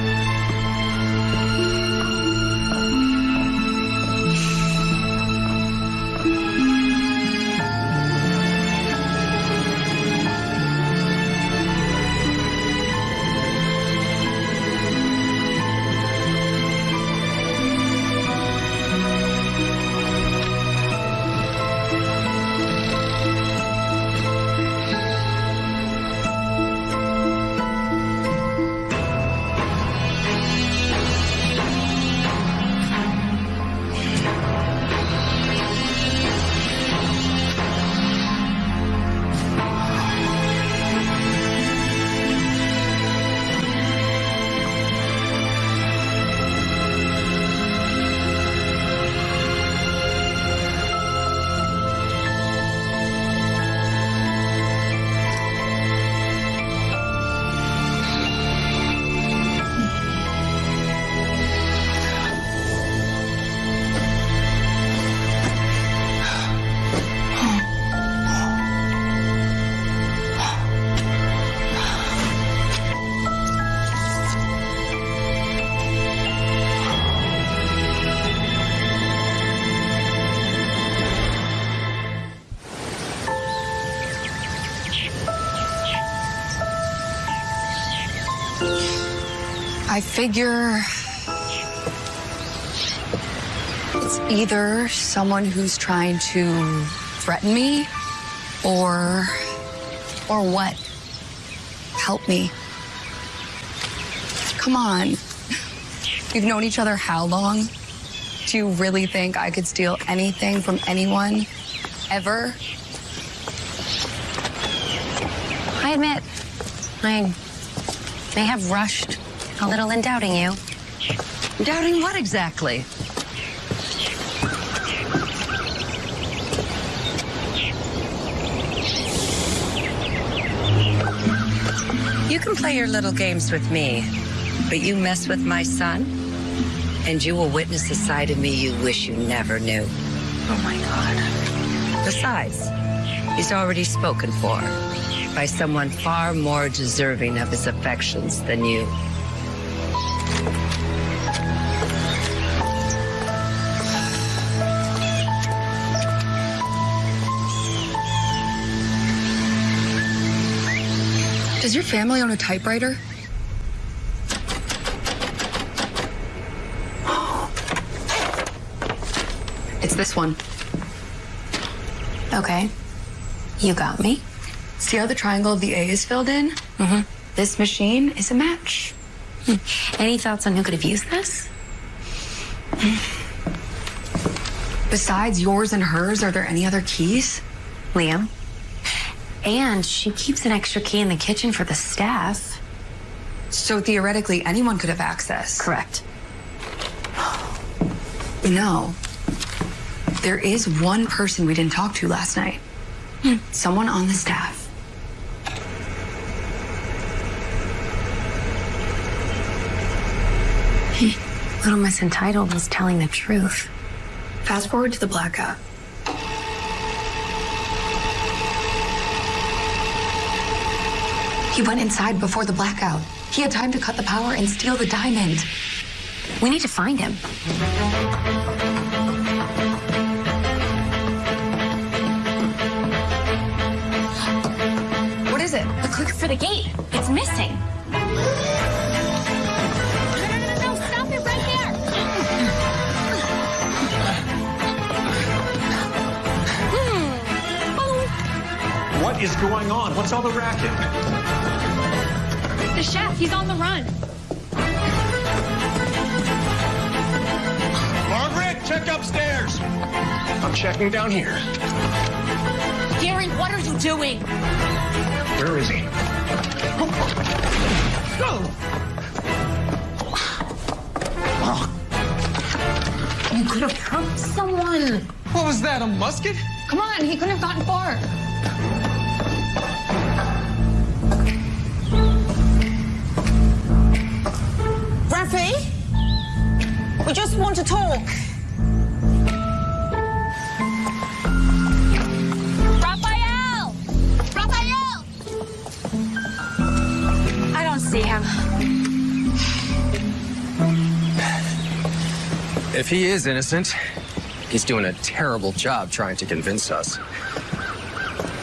Figure it's either someone who's trying to threaten me or or what? Help me. Come on. We've known each other how long? Do you really think I could steal anything from anyone ever? I admit, I may have rushed a little in doubting you. Doubting what exactly? You can play your little games with me, but you mess with my son, and you will witness a side of me you wish you never knew. Oh my God. Besides, he's already spoken for by someone far more deserving of his affections than you. Does your family own a typewriter? It's this one. Okay. You got me. See how the triangle of the A is filled in? Mm-hmm. This machine is a match. Any thoughts on who could have used this? Besides yours and hers, are there any other keys? Liam. And she keeps an extra key in the kitchen for the staff. So theoretically, anyone could have access. Correct. You know, there is one person we didn't talk to last night. Hmm. Someone on the staff. Little Miss Entitled was telling the truth. Fast forward to the blackout. He went inside before the blackout. He had time to cut the power and steal the diamond. We need to find him. What is it? The click for the gate. It's missing. What is going on? What's all the racket? The chef, he's on the run. Margaret, check upstairs. I'm checking down here. Gary, what are you doing? Where is he? You could have hurt someone. What was that, a musket? Come on, he couldn't have gotten far. Want to talk. Raphael! Raphael! I don't see him. If he is innocent, he's doing a terrible job trying to convince us.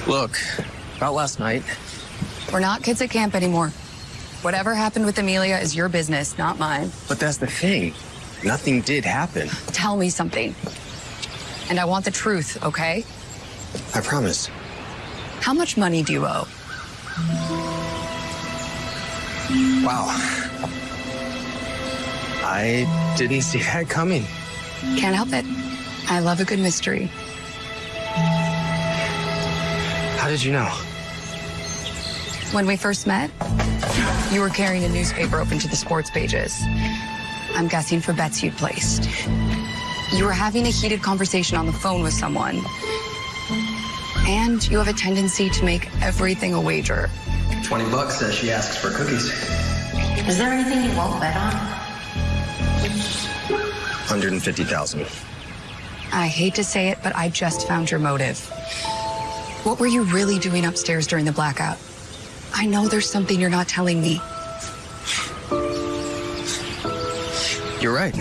Look, about last night, We're not kids at camp anymore. Whatever happened with Amelia is your business, not mine. but that's the thing. Nothing did happen. Tell me something. And I want the truth, okay? I promise. How much money do you owe? Wow. I didn't see that coming. Can't help it. I love a good mystery. How did you know? When we first met, you were carrying a newspaper open to the sports pages. I'm guessing for bets you'd placed. You were having a heated conversation on the phone with someone. And you have a tendency to make everything a wager. 20 bucks says she asks for cookies. Is there anything you won't bet on? 150,000. I hate to say it, but I just found your motive. What were you really doing upstairs during the blackout? I know there's something you're not telling me. You're right.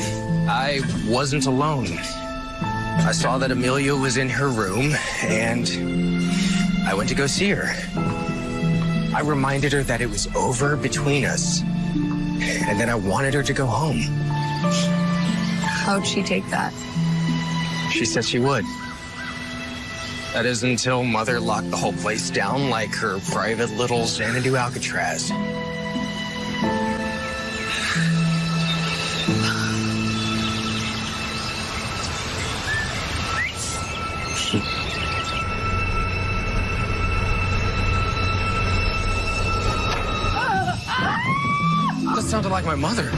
I wasn't alone. I saw that Amelia was in her room, and I went to go see her. I reminded her that it was over between us, and then I wanted her to go home. How'd she take that? She said she would. That is until Mother locked the whole place down like her private little Xanadu Alcatraz. My mother.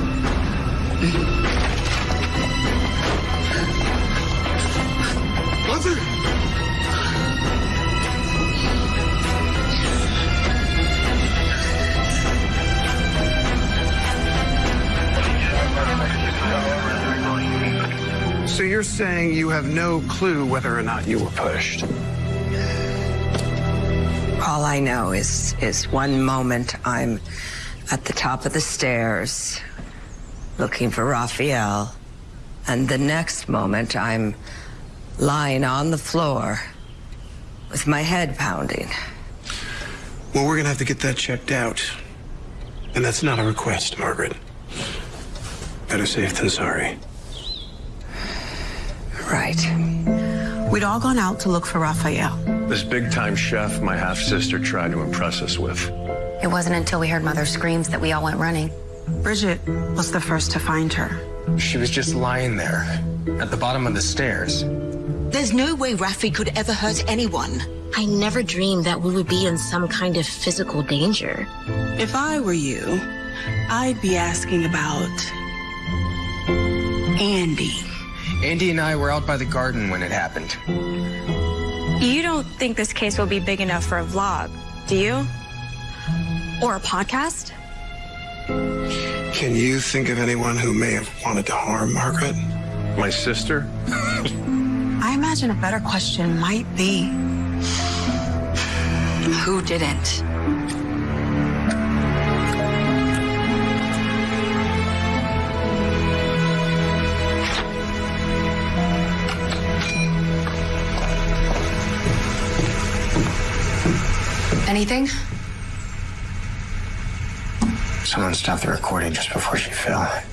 Mother! So you're saying you have no clue whether or not you were pushed? All I know is is one moment I'm at the top of the stairs looking for Raphael, and the next moment I'm lying on the floor with my head pounding. Well, we're gonna have to get that checked out. And that's not a request, Margaret. Better safe than sorry. Right. We'd all gone out to look for Raphael. This big time chef my half sister tried to impress us with. It wasn't until we heard Mother's screams that we all went running. Bridget was the first to find her. She was just lying there at the bottom of the stairs. There's no way Rafi could ever hurt anyone. I never dreamed that we would be in some kind of physical danger. If I were you, I'd be asking about Andy. Andy and I were out by the garden when it happened. You don't think this case will be big enough for a vlog, do you? Or a podcast? Can you think of anyone who may have wanted to harm Margaret? My sister? I imagine a better question might be Who didn't? Anything? Someone stopped the recording just before she fell.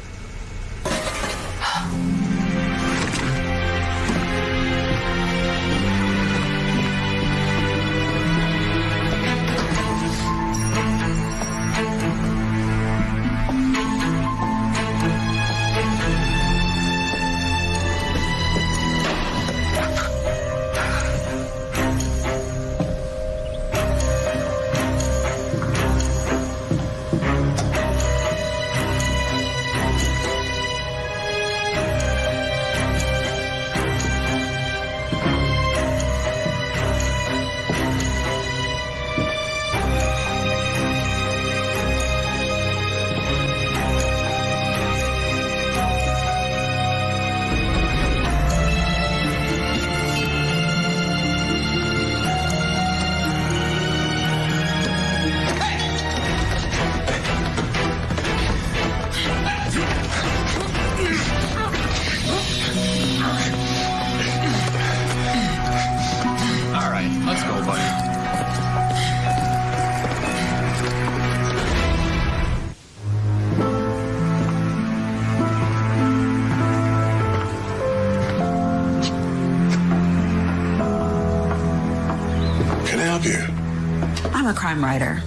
Crime writer.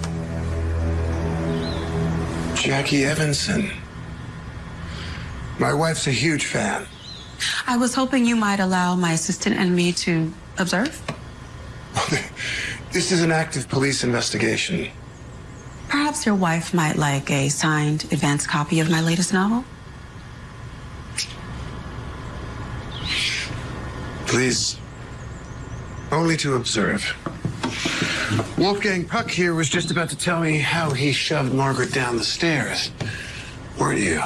Jackie Evanson. My wife's a huge fan. I was hoping you might allow my assistant and me to observe. This is an active police investigation. Perhaps your wife might like a signed advance copy of my latest novel. Please. Only to observe. Wolfgang Puck here was just about to tell me how he shoved Margaret down the stairs. Weren't you?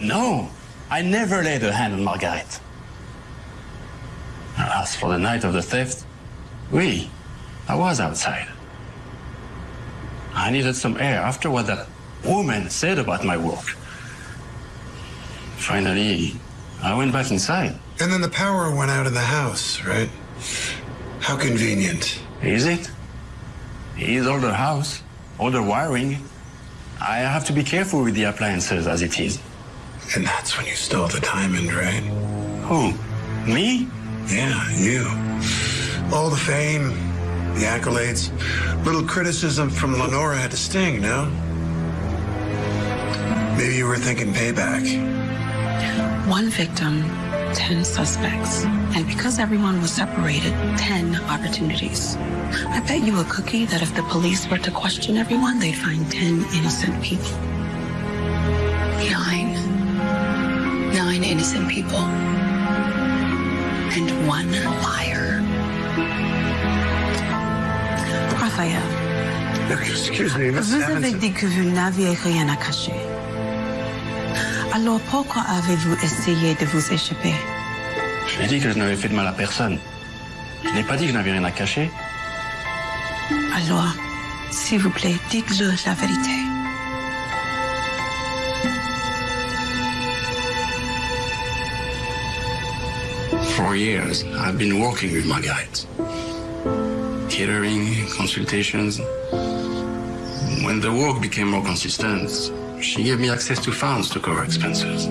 No, I never laid a hand on Margaret. As for the night of the theft, oui, I was outside. I needed some air after what that woman said about my work. Finally, I went back inside. And then the power went out in the house, right? How convenient. Is it? It's older house, older wiring. I have to be careful with the appliances as it is. And that's when you stole the diamond, right? Who? Me? Yeah, you. All the fame, the accolades, little criticism from Lenora had to sting, no? Maybe you were thinking payback. One victim, 10 suspects. And because everyone was separated, 10 opportunities. I bet you a cookie that if the police were to question everyone, they'd find 10 innocent people. Nine. Nine innocent people. And one liar. Raphaël, Excuse me, Miss vous avez dit que vous n'aviez rien à cacher. Alors pourquoi avez-vous essayé de vous échapper? Je l'ai dit que je n'avais fait de mal à personne. Je n'ai pas dit que je n'avais rien à cacher. Alors, s'il vous plaît, dites-le la vérité. For years, I've been working with Margaret. Catering, consultations. When the work became more consistent, she gave me access to funds to cover expenses.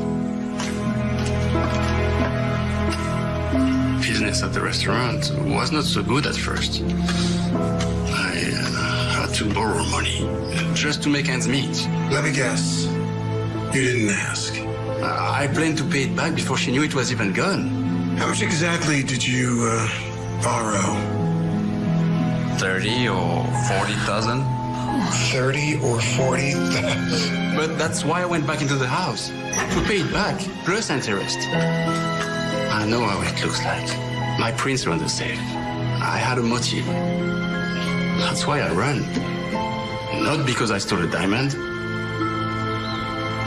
Business at the restaurant was not so good at first. I uh, had to borrow money just to make ends meet. Let me guess. You didn't ask. I planned to pay it back before she knew it was even gone. How much exactly did you uh, borrow? 30 or 40,000. 30 or 40? But that's why I went back into the house. To pay it back, plus interest. I know how it looks like. My prints were on the safe. I had a motive. That's why I ran. Not because I stole a diamond.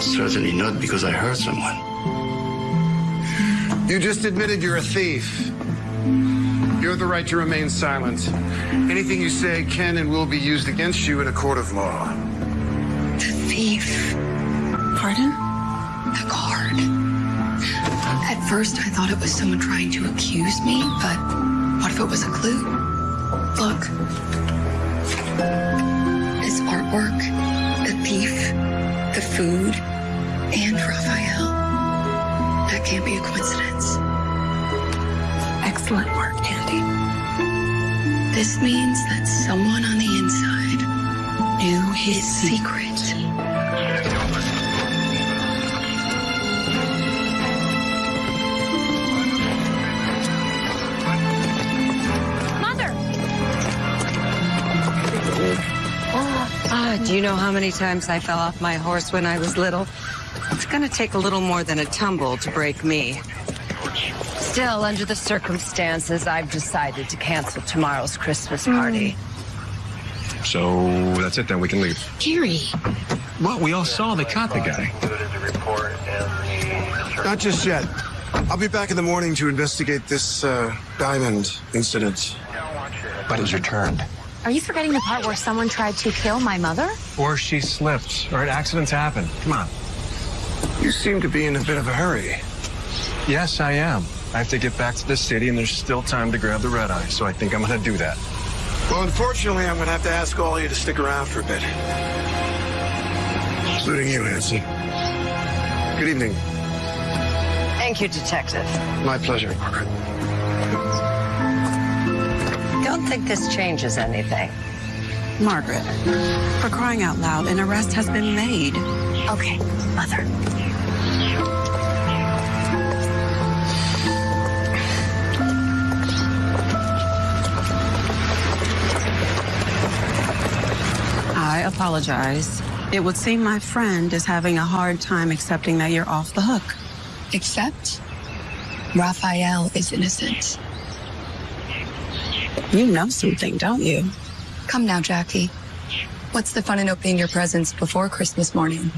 Certainly not because I hurt someone. You just admitted you're a thief. You have the right to remain silent. Anything you say can and will be used against you in a court of law. The thief. Pardon? The card. At first, I thought it was someone trying to accuse me, but what if it was a clue? Look. This artwork, the thief, the food, and Raphael. That can't be a coincidence. Excellent work, Andy. This means that someone on the inside knew his secret. Mother! Ah, do you know how many times I fell off my horse when I was little? It's gonna take a little more than a tumble to break me. Still, under the circumstances, I've decided to cancel tomorrow's Christmas party. So that's it then. We can leave. Gary. Well, we all saw they caught the guy. Not just yet. I'll be back in the morning to investigate this uh, diamond incident. But it's returned. Are you forgetting the part where someone tried to kill my mother? Or she slipped. All right, accidents happen. Come on. You seem to be in a bit of a hurry. Yes, I am. I have to get back to the city, and there's still time to grab the red eye, so I think I'm going to do that. Well, unfortunately, I'm going to have to ask all of you to stick around for a bit. Including you, Nancy. Good evening. Thank you, Detective. My pleasure, Margaret. Don't think this changes anything. Margaret, for crying out loud, an arrest has been made. Okay, Mother. Apologize. It would seem my friend is having a hard time accepting that you're off the hook. Except Raphael is innocent. You know something, don't you? Come now, Jackie. What's the fun in opening your presents before Christmas morning?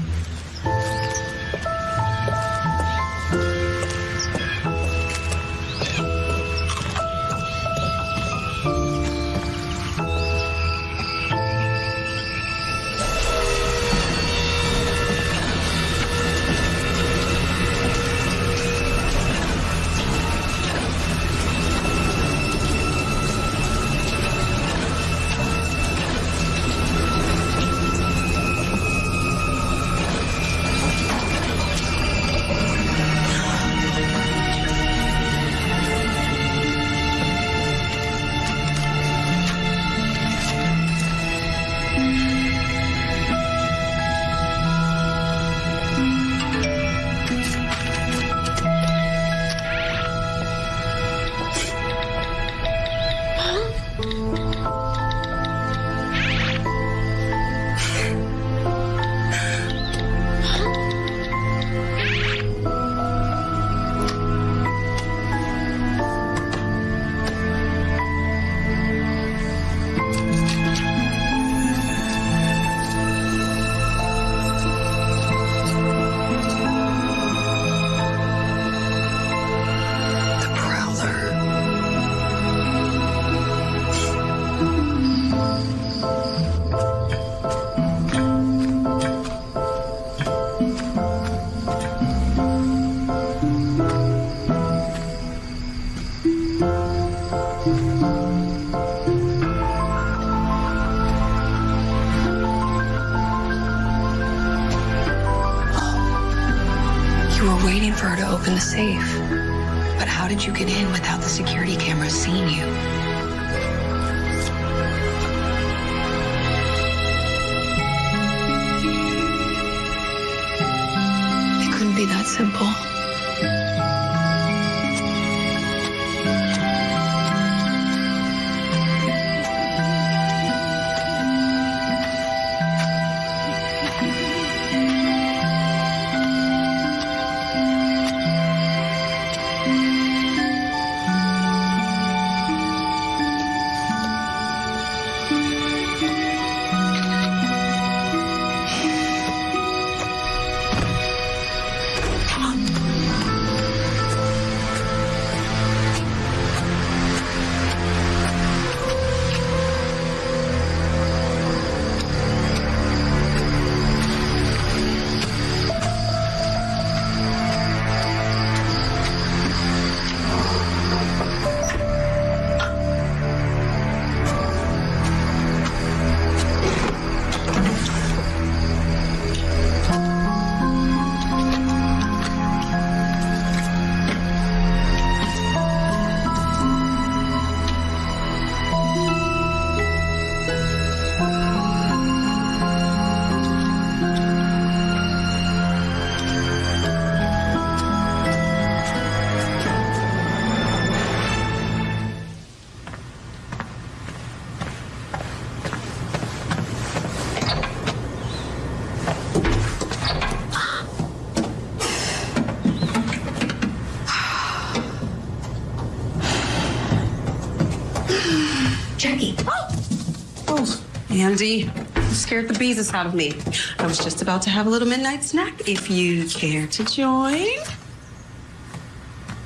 Andy, you scared the beezus out of me. I was just about to have a little midnight snack if you care to join.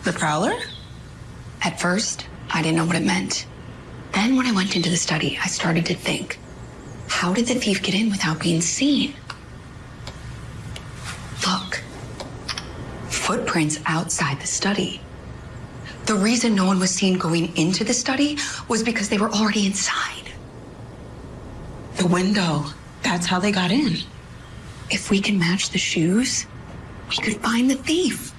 The Prowler? At first, I didn't know what it meant. Then, when I went into the study, I started to think how did the thief get in without being seen? Look, footprints outside the study. The reason no one was seen going into the study was because they were already inside. The window. That's how they got in. If we can match the shoes, we could find the thief.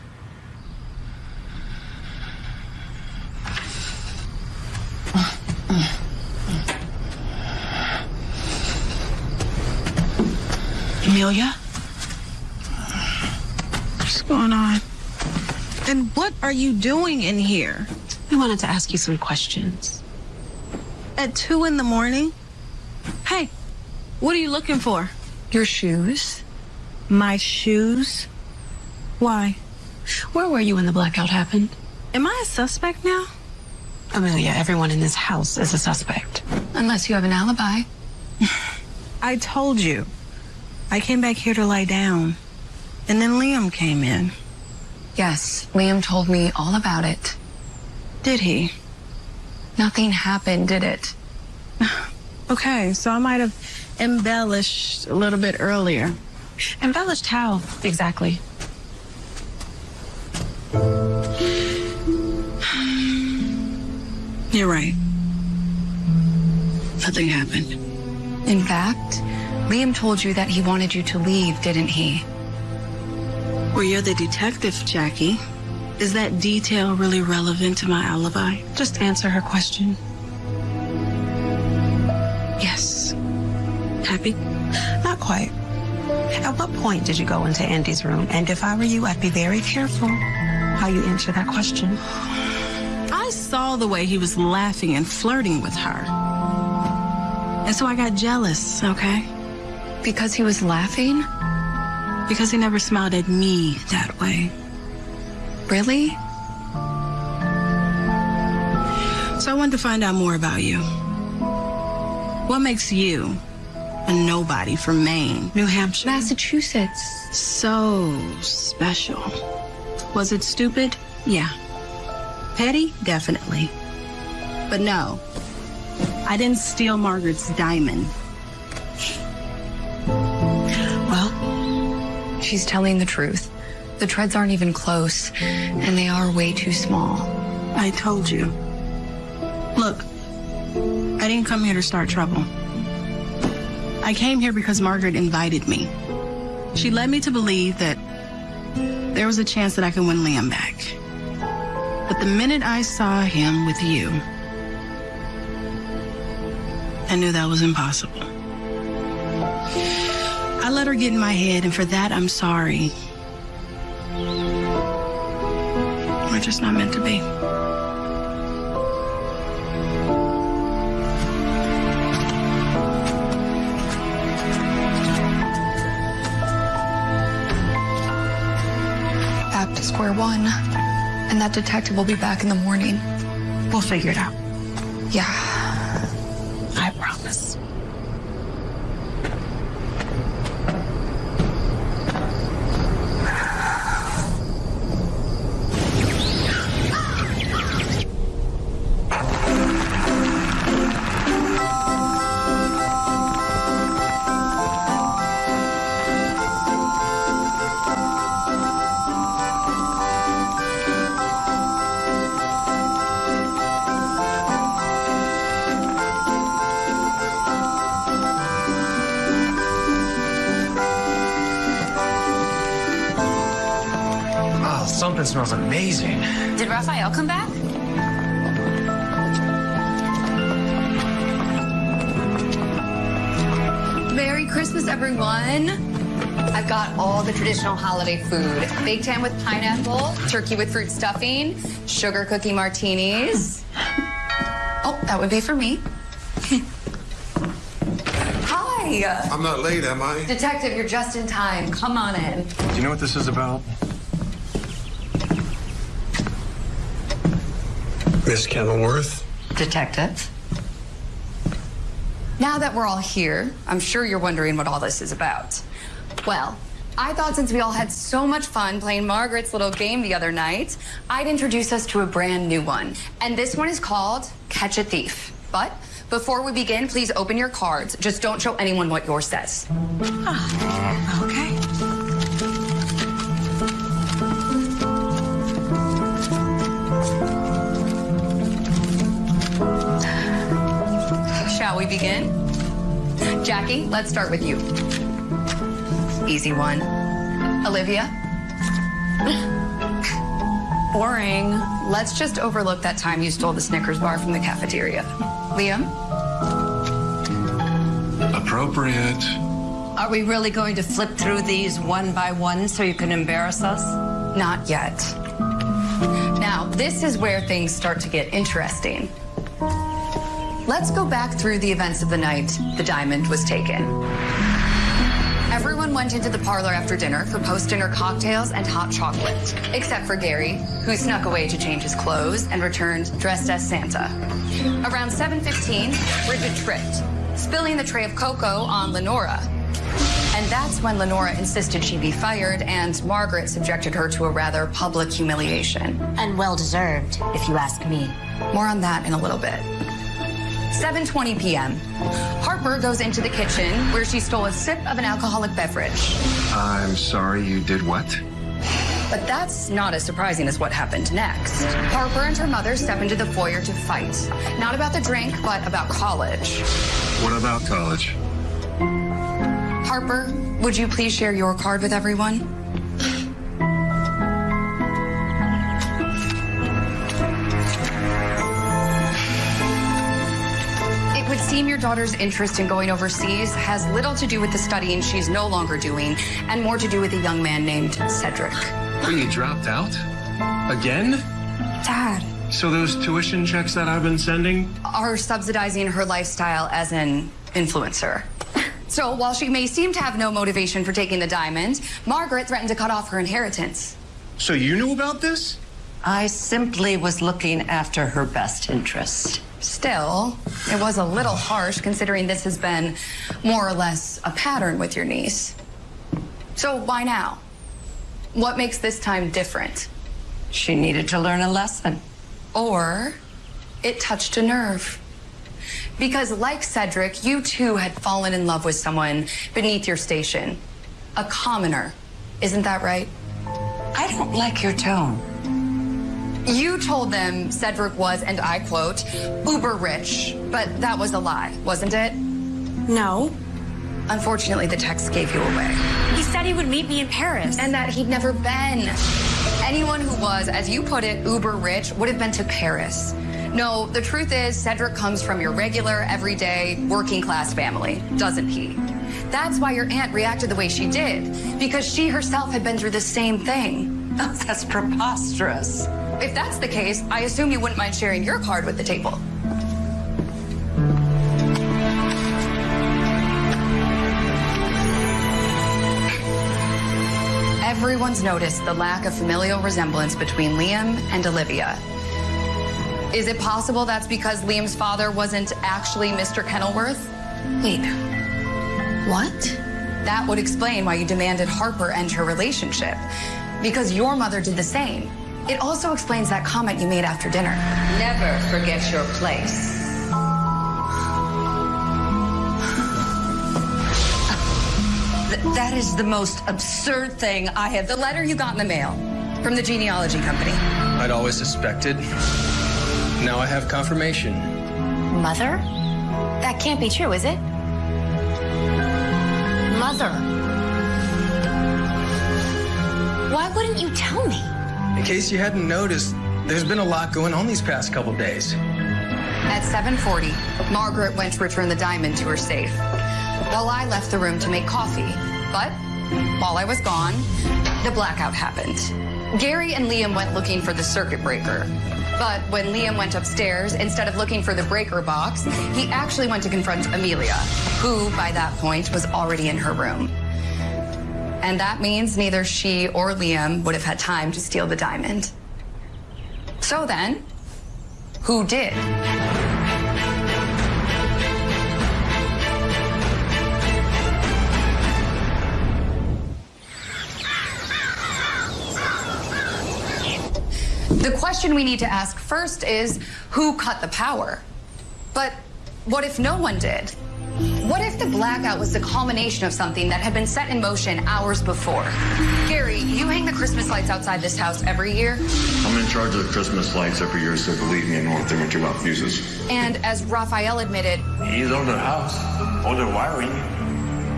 Amelia? What's going on? And what are you doing in here? I wanted to ask you some questions. At two in the morning? Hey, what are you looking for? Your shoes? My shoes? Why? Where were you when the blackout happened? Am I a suspect now? Amelia, everyone in this house is a suspect. Unless you have an alibi. I told you. I came back here to lie down. And then Liam came in. Yes, Liam told me all about it. Did he? Nothing happened, did it? Okay, so I might have embellished a little bit earlier. Embellished how exactly? You're right. Nothing happened. In fact, Liam told you that he wanted you to leave, didn't he? Well, you're the detective, Jackie. Is that detail really relevant to my alibi? Just answer her question. Yes. Happy? Not quite. At what point did you go into Andy's room? And if I were you, I'd be very careful how you answer that question. I saw the way he was laughing and flirting with her. And so I got jealous, okay? Because he was laughing? Because he never smiled at me that way. Really? So I wanted to find out more about you. What makes you a nobody from Maine? New Hampshire. Massachusetts. So special. Was it stupid? Yeah. Petty? Definitely. But no, I didn't steal Margaret's diamond. Well, she's telling the truth. The treads aren't even close, and they are way too small. I told you. I didn't come here to start trouble. I came here because Margaret invited me. She led me to believe that there was a chance that I could win Liam back. But the minute I saw him with you, I knew that was impossible. I let her get in my head, and for that, I'm sorry. We're just not meant to be. Square one. And that detective will be back in the morning. We'll figure it out. Yeah. Smells amazing. Did Raphael come back? Merry Christmas, everyone. I've got all the traditional holiday food. Baked ham with pineapple, turkey with fruit stuffing, sugar cookie martinis. Oh, that would be for me. Hi. I'm not late, am I? Detective, you're just in time. Come on in. Do you know what this is about? Miss Kenilworth? Detective. Now that we're all here, I'm sure you're wondering what all this is about. Well, I thought since we all had so much fun playing Margaret's little game the other night, I'd introduce us to a brand new one. And this one is called Catch a Thief. But before we begin, please open your cards. Just don't show anyone what yours says. Ah, okay. Shall we begin? Jackie, let's start with you. Easy one. Olivia? Boring. Let's just overlook that time you stole the Snickers bar from the cafeteria. Liam? Appropriate. Are we really going to flip through these one by one so you can embarrass us? Not yet. Now, this is where things start to get interesting. Let's go back through the events of the night the diamond was taken. Everyone went into the parlor after dinner for post-dinner cocktails and hot chocolate, except for Gary, who snuck away to change his clothes and returned dressed as Santa. Around 7.15, Bridget tripped, spilling the tray of cocoa on Lenora. And that's when Lenora insisted she be fired and Margaret subjected her to a rather public humiliation. And well deserved, if you ask me. More on that in a little bit. 7:20 p.m. Harper goes into the kitchen where she stole a sip of an alcoholic beverage. I'm sorry, you did what? But that's not as surprising as what happened next. Harper and her mother step into the foyer to fight. Not about the drink, but about college. What about college? Harper, would you please share your card with everyone? Seem your daughter's interest in going overseas has little to do with the studying she's no longer doing and more to do with a young man named Cedric. Oh, you dropped out? Again? Dad. So those tuition checks that I've been sending? Are subsidizing her lifestyle as an influencer. So while she may seem to have no motivation for taking the diamond, Margaret threatened to cut off her inheritance. So you knew about this? I simply was looking after her best interest. Still, it was a little harsh considering this has been more or less a pattern with your niece. So why now? What makes this time different? She needed to learn a lesson. Or it touched a nerve. Because, like Cedric, you too had fallen in love with someone beneath your station. A commoner. Isn't that right? I don't like your tone. You told them Cedric was, and I quote, uber rich, but that was a lie, wasn't it? No. Unfortunately, the text gave you away. He said he would meet me in Paris. And that he'd never been. Anyone who was, as you put it, uber rich would have been to Paris. No, the truth is, Cedric comes from your regular, everyday, working class family, doesn't he? That's why your aunt reacted the way she did, because she herself had been through the same thing. that's preposterous. If that's the case, I assume you wouldn't mind sharing your card with the table. Everyone's noticed the lack of familial resemblance between Liam and Olivia. Is it possible that's because Liam's father wasn't actually Mr. Kenilworth? Wait, what? That would explain why you demanded Harper end her relationship. Because your mother did the same. It also explains that comment you made after dinner. Never forget your place. Th- that is the most absurd thing I have. The letter you got in the mail from the genealogy company. I'd always suspected. Now I have confirmation. Mother? That can't be true, is it? Mother. Why wouldn't you tell me? In case you hadn't noticed, there's been a lot going on these past couple days. At 7:40, Margaret went to return the diamond to her safe, while I left the room to make coffee. But while I was gone, the blackout happened. Gary and Liam went looking for the circuit breaker. But when Liam went upstairs, instead of looking for the breaker box, he actually went to confront Amelia, who by that point was already in her room. And that means neither she or Liam would have had time to steal the diamond. So then, who did? The question we need to ask first is who cut the power? But what if no one did? What if the blackout was the culmination of something that had been set in motion hours before? Gary, you hang the Christmas lights outside this house every year. I'm in charge of the Christmas lights every year, so believe me, I know what thing or two about fuses. And as Raphael admitted, He's on the house, all the wiring.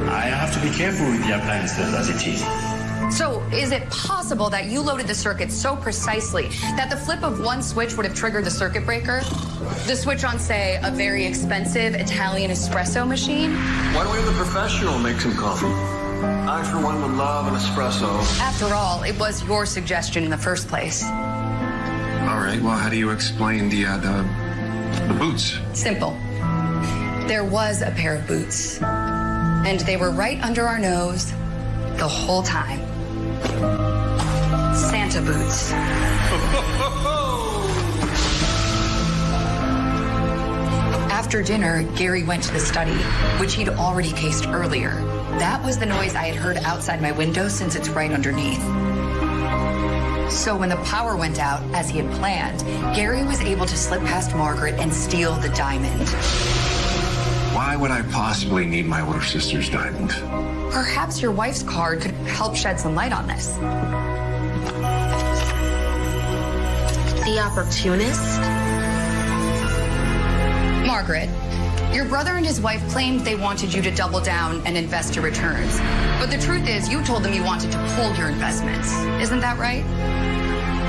I have to be careful with the appliances as it is. So is it possible that you loaded the circuit so precisely that the flip of one switch would have triggered the circuit breaker? The switch on, say, a very expensive Italian espresso machine? Why don't we have a professional make some coffee? I, for one, would love an espresso. After all, it was your suggestion in the first place. All right, well, how do you explain the, uh, the, the boots? Simple. There was a pair of boots, and they were right under our nose the whole time. Santa boots. After dinner, Gary went to the study, which he'd already cased earlier. That was the noise I had heard outside my window since it's right underneath. So when the power went out, as he had planned, Gary was able to slip past Margaret and steal the diamond. Why would I possibly need my older sister's diamond? Perhaps your wife's card could help shed some light on this. The opportunist? Margaret, your brother and his wife claimed they wanted you to double down and invest your returns. But the truth is, you told them you wanted to pull your investments. Isn't that right?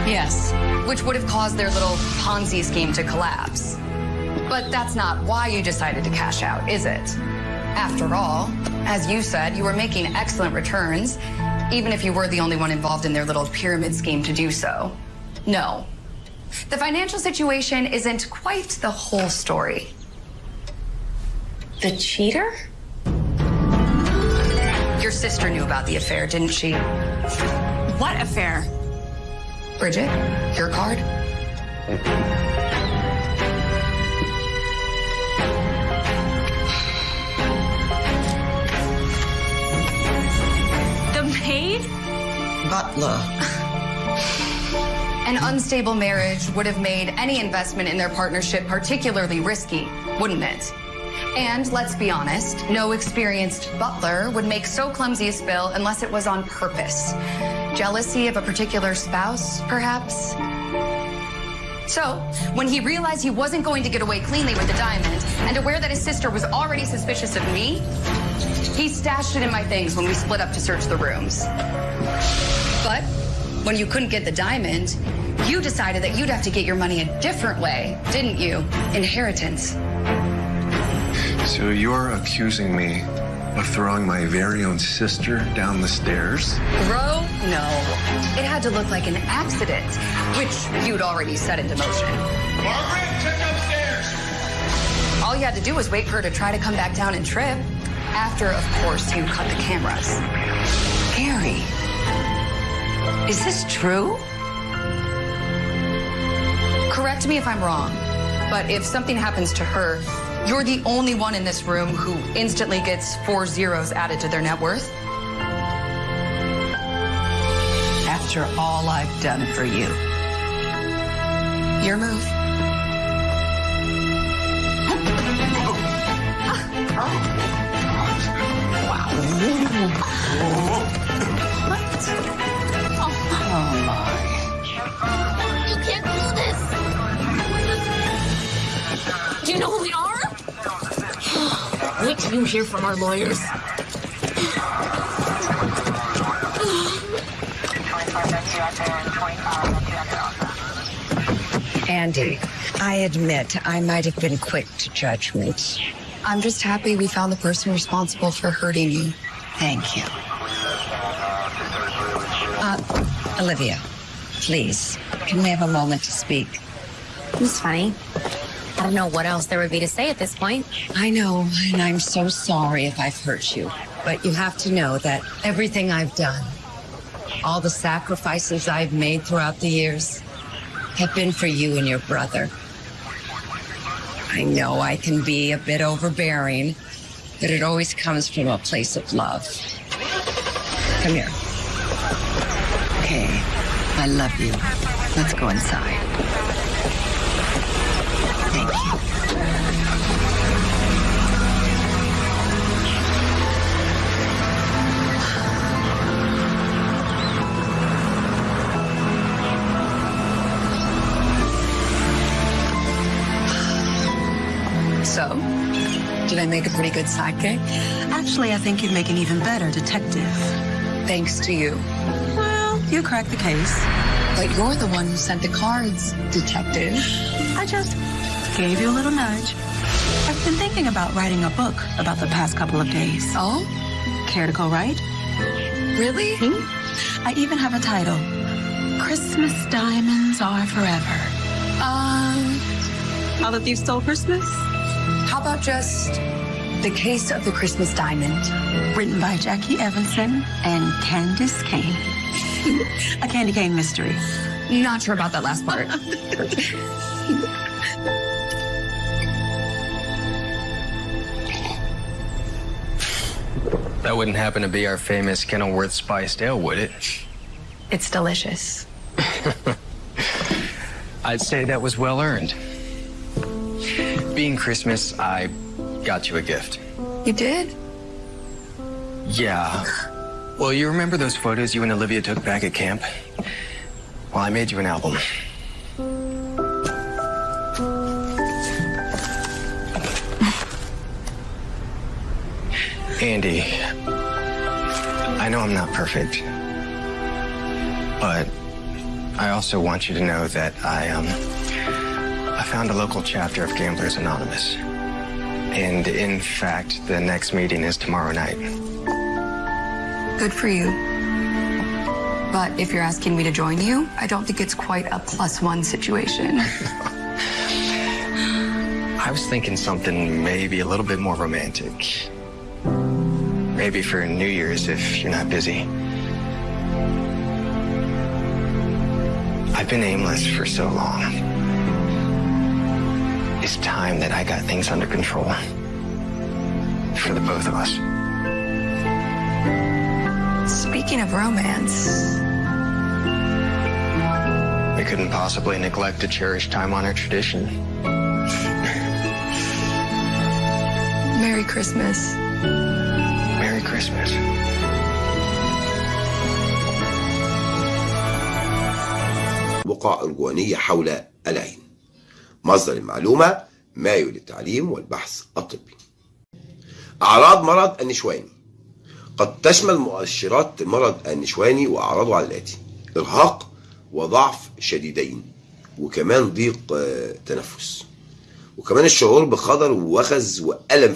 Yes. Which would have caused their little Ponzi scheme to collapse. But that's not why you decided to cash out, is it? After all, as you said, you were making excellent returns, even if you were the only one involved in their little pyramid scheme to do so. No. The financial situation isn't quite the whole story. The cheater? Your sister knew about the affair, didn't she? What affair? Bridget, your card? Butler. An unstable marriage would have made any investment in their partnership particularly risky, wouldn't it? And let's be honest, no experienced butler would make so clumsy a spill unless it was on purpose. Jealousy of a particular spouse, perhaps? So, when he realized he wasn't going to get away cleanly with the diamond, and aware that his sister was already suspicious of me, he stashed it in my things when we split up to search the rooms. But when you couldn't get the diamond, you decided that you'd have to get your money a different way, didn't you? Inheritance. So you're accusing me of throwing my very own sister down the stairs? Bro, no. It had to look like an accident, which you'd already set into motion. Margaret, check upstairs. All you had to do was wait for her to try to come back down and trip. After, of course, you cut the cameras. Is this true? Correct me if I'm wrong, but if something happens to her, you're the only one in this room who instantly gets four zeros added to their net worth. After all I've done for you. Your move. Oh can't do this. Do you know who we are? Wait till you hear from our lawyers. Andy, I admit I might have been quick to judgment. I'm just happy we found the person responsible for hurting you. Thank you. Uh, Olivia, please, can we have a moment to speak? It's funny. I don't know what else there would be to say at this point. I know, and I'm so sorry if I've hurt you. But you have to know that everything I've done, all the sacrifices I've made throughout the years, have been for you and your brother. I know I can be a bit overbearing, but it always comes from a place of love. Come here. Okay, I love you. Let's go inside. Thank you. So, did I make a pretty good sidekick? Actually, I think you'd make an even better detective. Thanks to you. You cracked the case. But you're the one who sent the cards, detective. I just gave you a little nudge. I've been thinking about writing a book about the past couple of days. Oh? Care to go write? Really? I even have a title. Christmas diamonds are forever. Um, How the thief stole Christmas? how about just the case of the Christmas diamond? Written by Jackie Evanson and Candace Kane. a candy cane mystery. Not sure about that last part. That wouldn't happen to be our famous Kenilworth spiced ale, would it? it's delicious. I'd say that was well earned. Being Christmas, I got you a gift. You did? Yeah. Well, you remember those photos you and Olivia took back at camp? Well, I made you an album. Andy, I know I'm not perfect, but I also want you to know that I um I found a local chapter of Gamblers Anonymous. And in fact, the next meeting is tomorrow night. Good for you. But if you're asking me to join you, I don't think it's quite a plus one situation. I was thinking something maybe a little bit more romantic. Maybe for New Year's if you're not busy. I've been aimless for so long. It's time that I got things under control. For the both of us. Speaking of romance, We couldn't possibly neglect a cherished time-honored tradition. Merry Christmas. Merry Christmas. بقع أرجوانية حول العين مصدر المعلومة مايو للتعليم والبحث الطبي أعراض مرض النشواني قد تشمل مؤشرات مرض النشواني وأعراضه على الآتي. إرهاق وضعف شديدين وكمان ضيق آه، تنفس. وكمان الشعور بخضر ووخز وألم.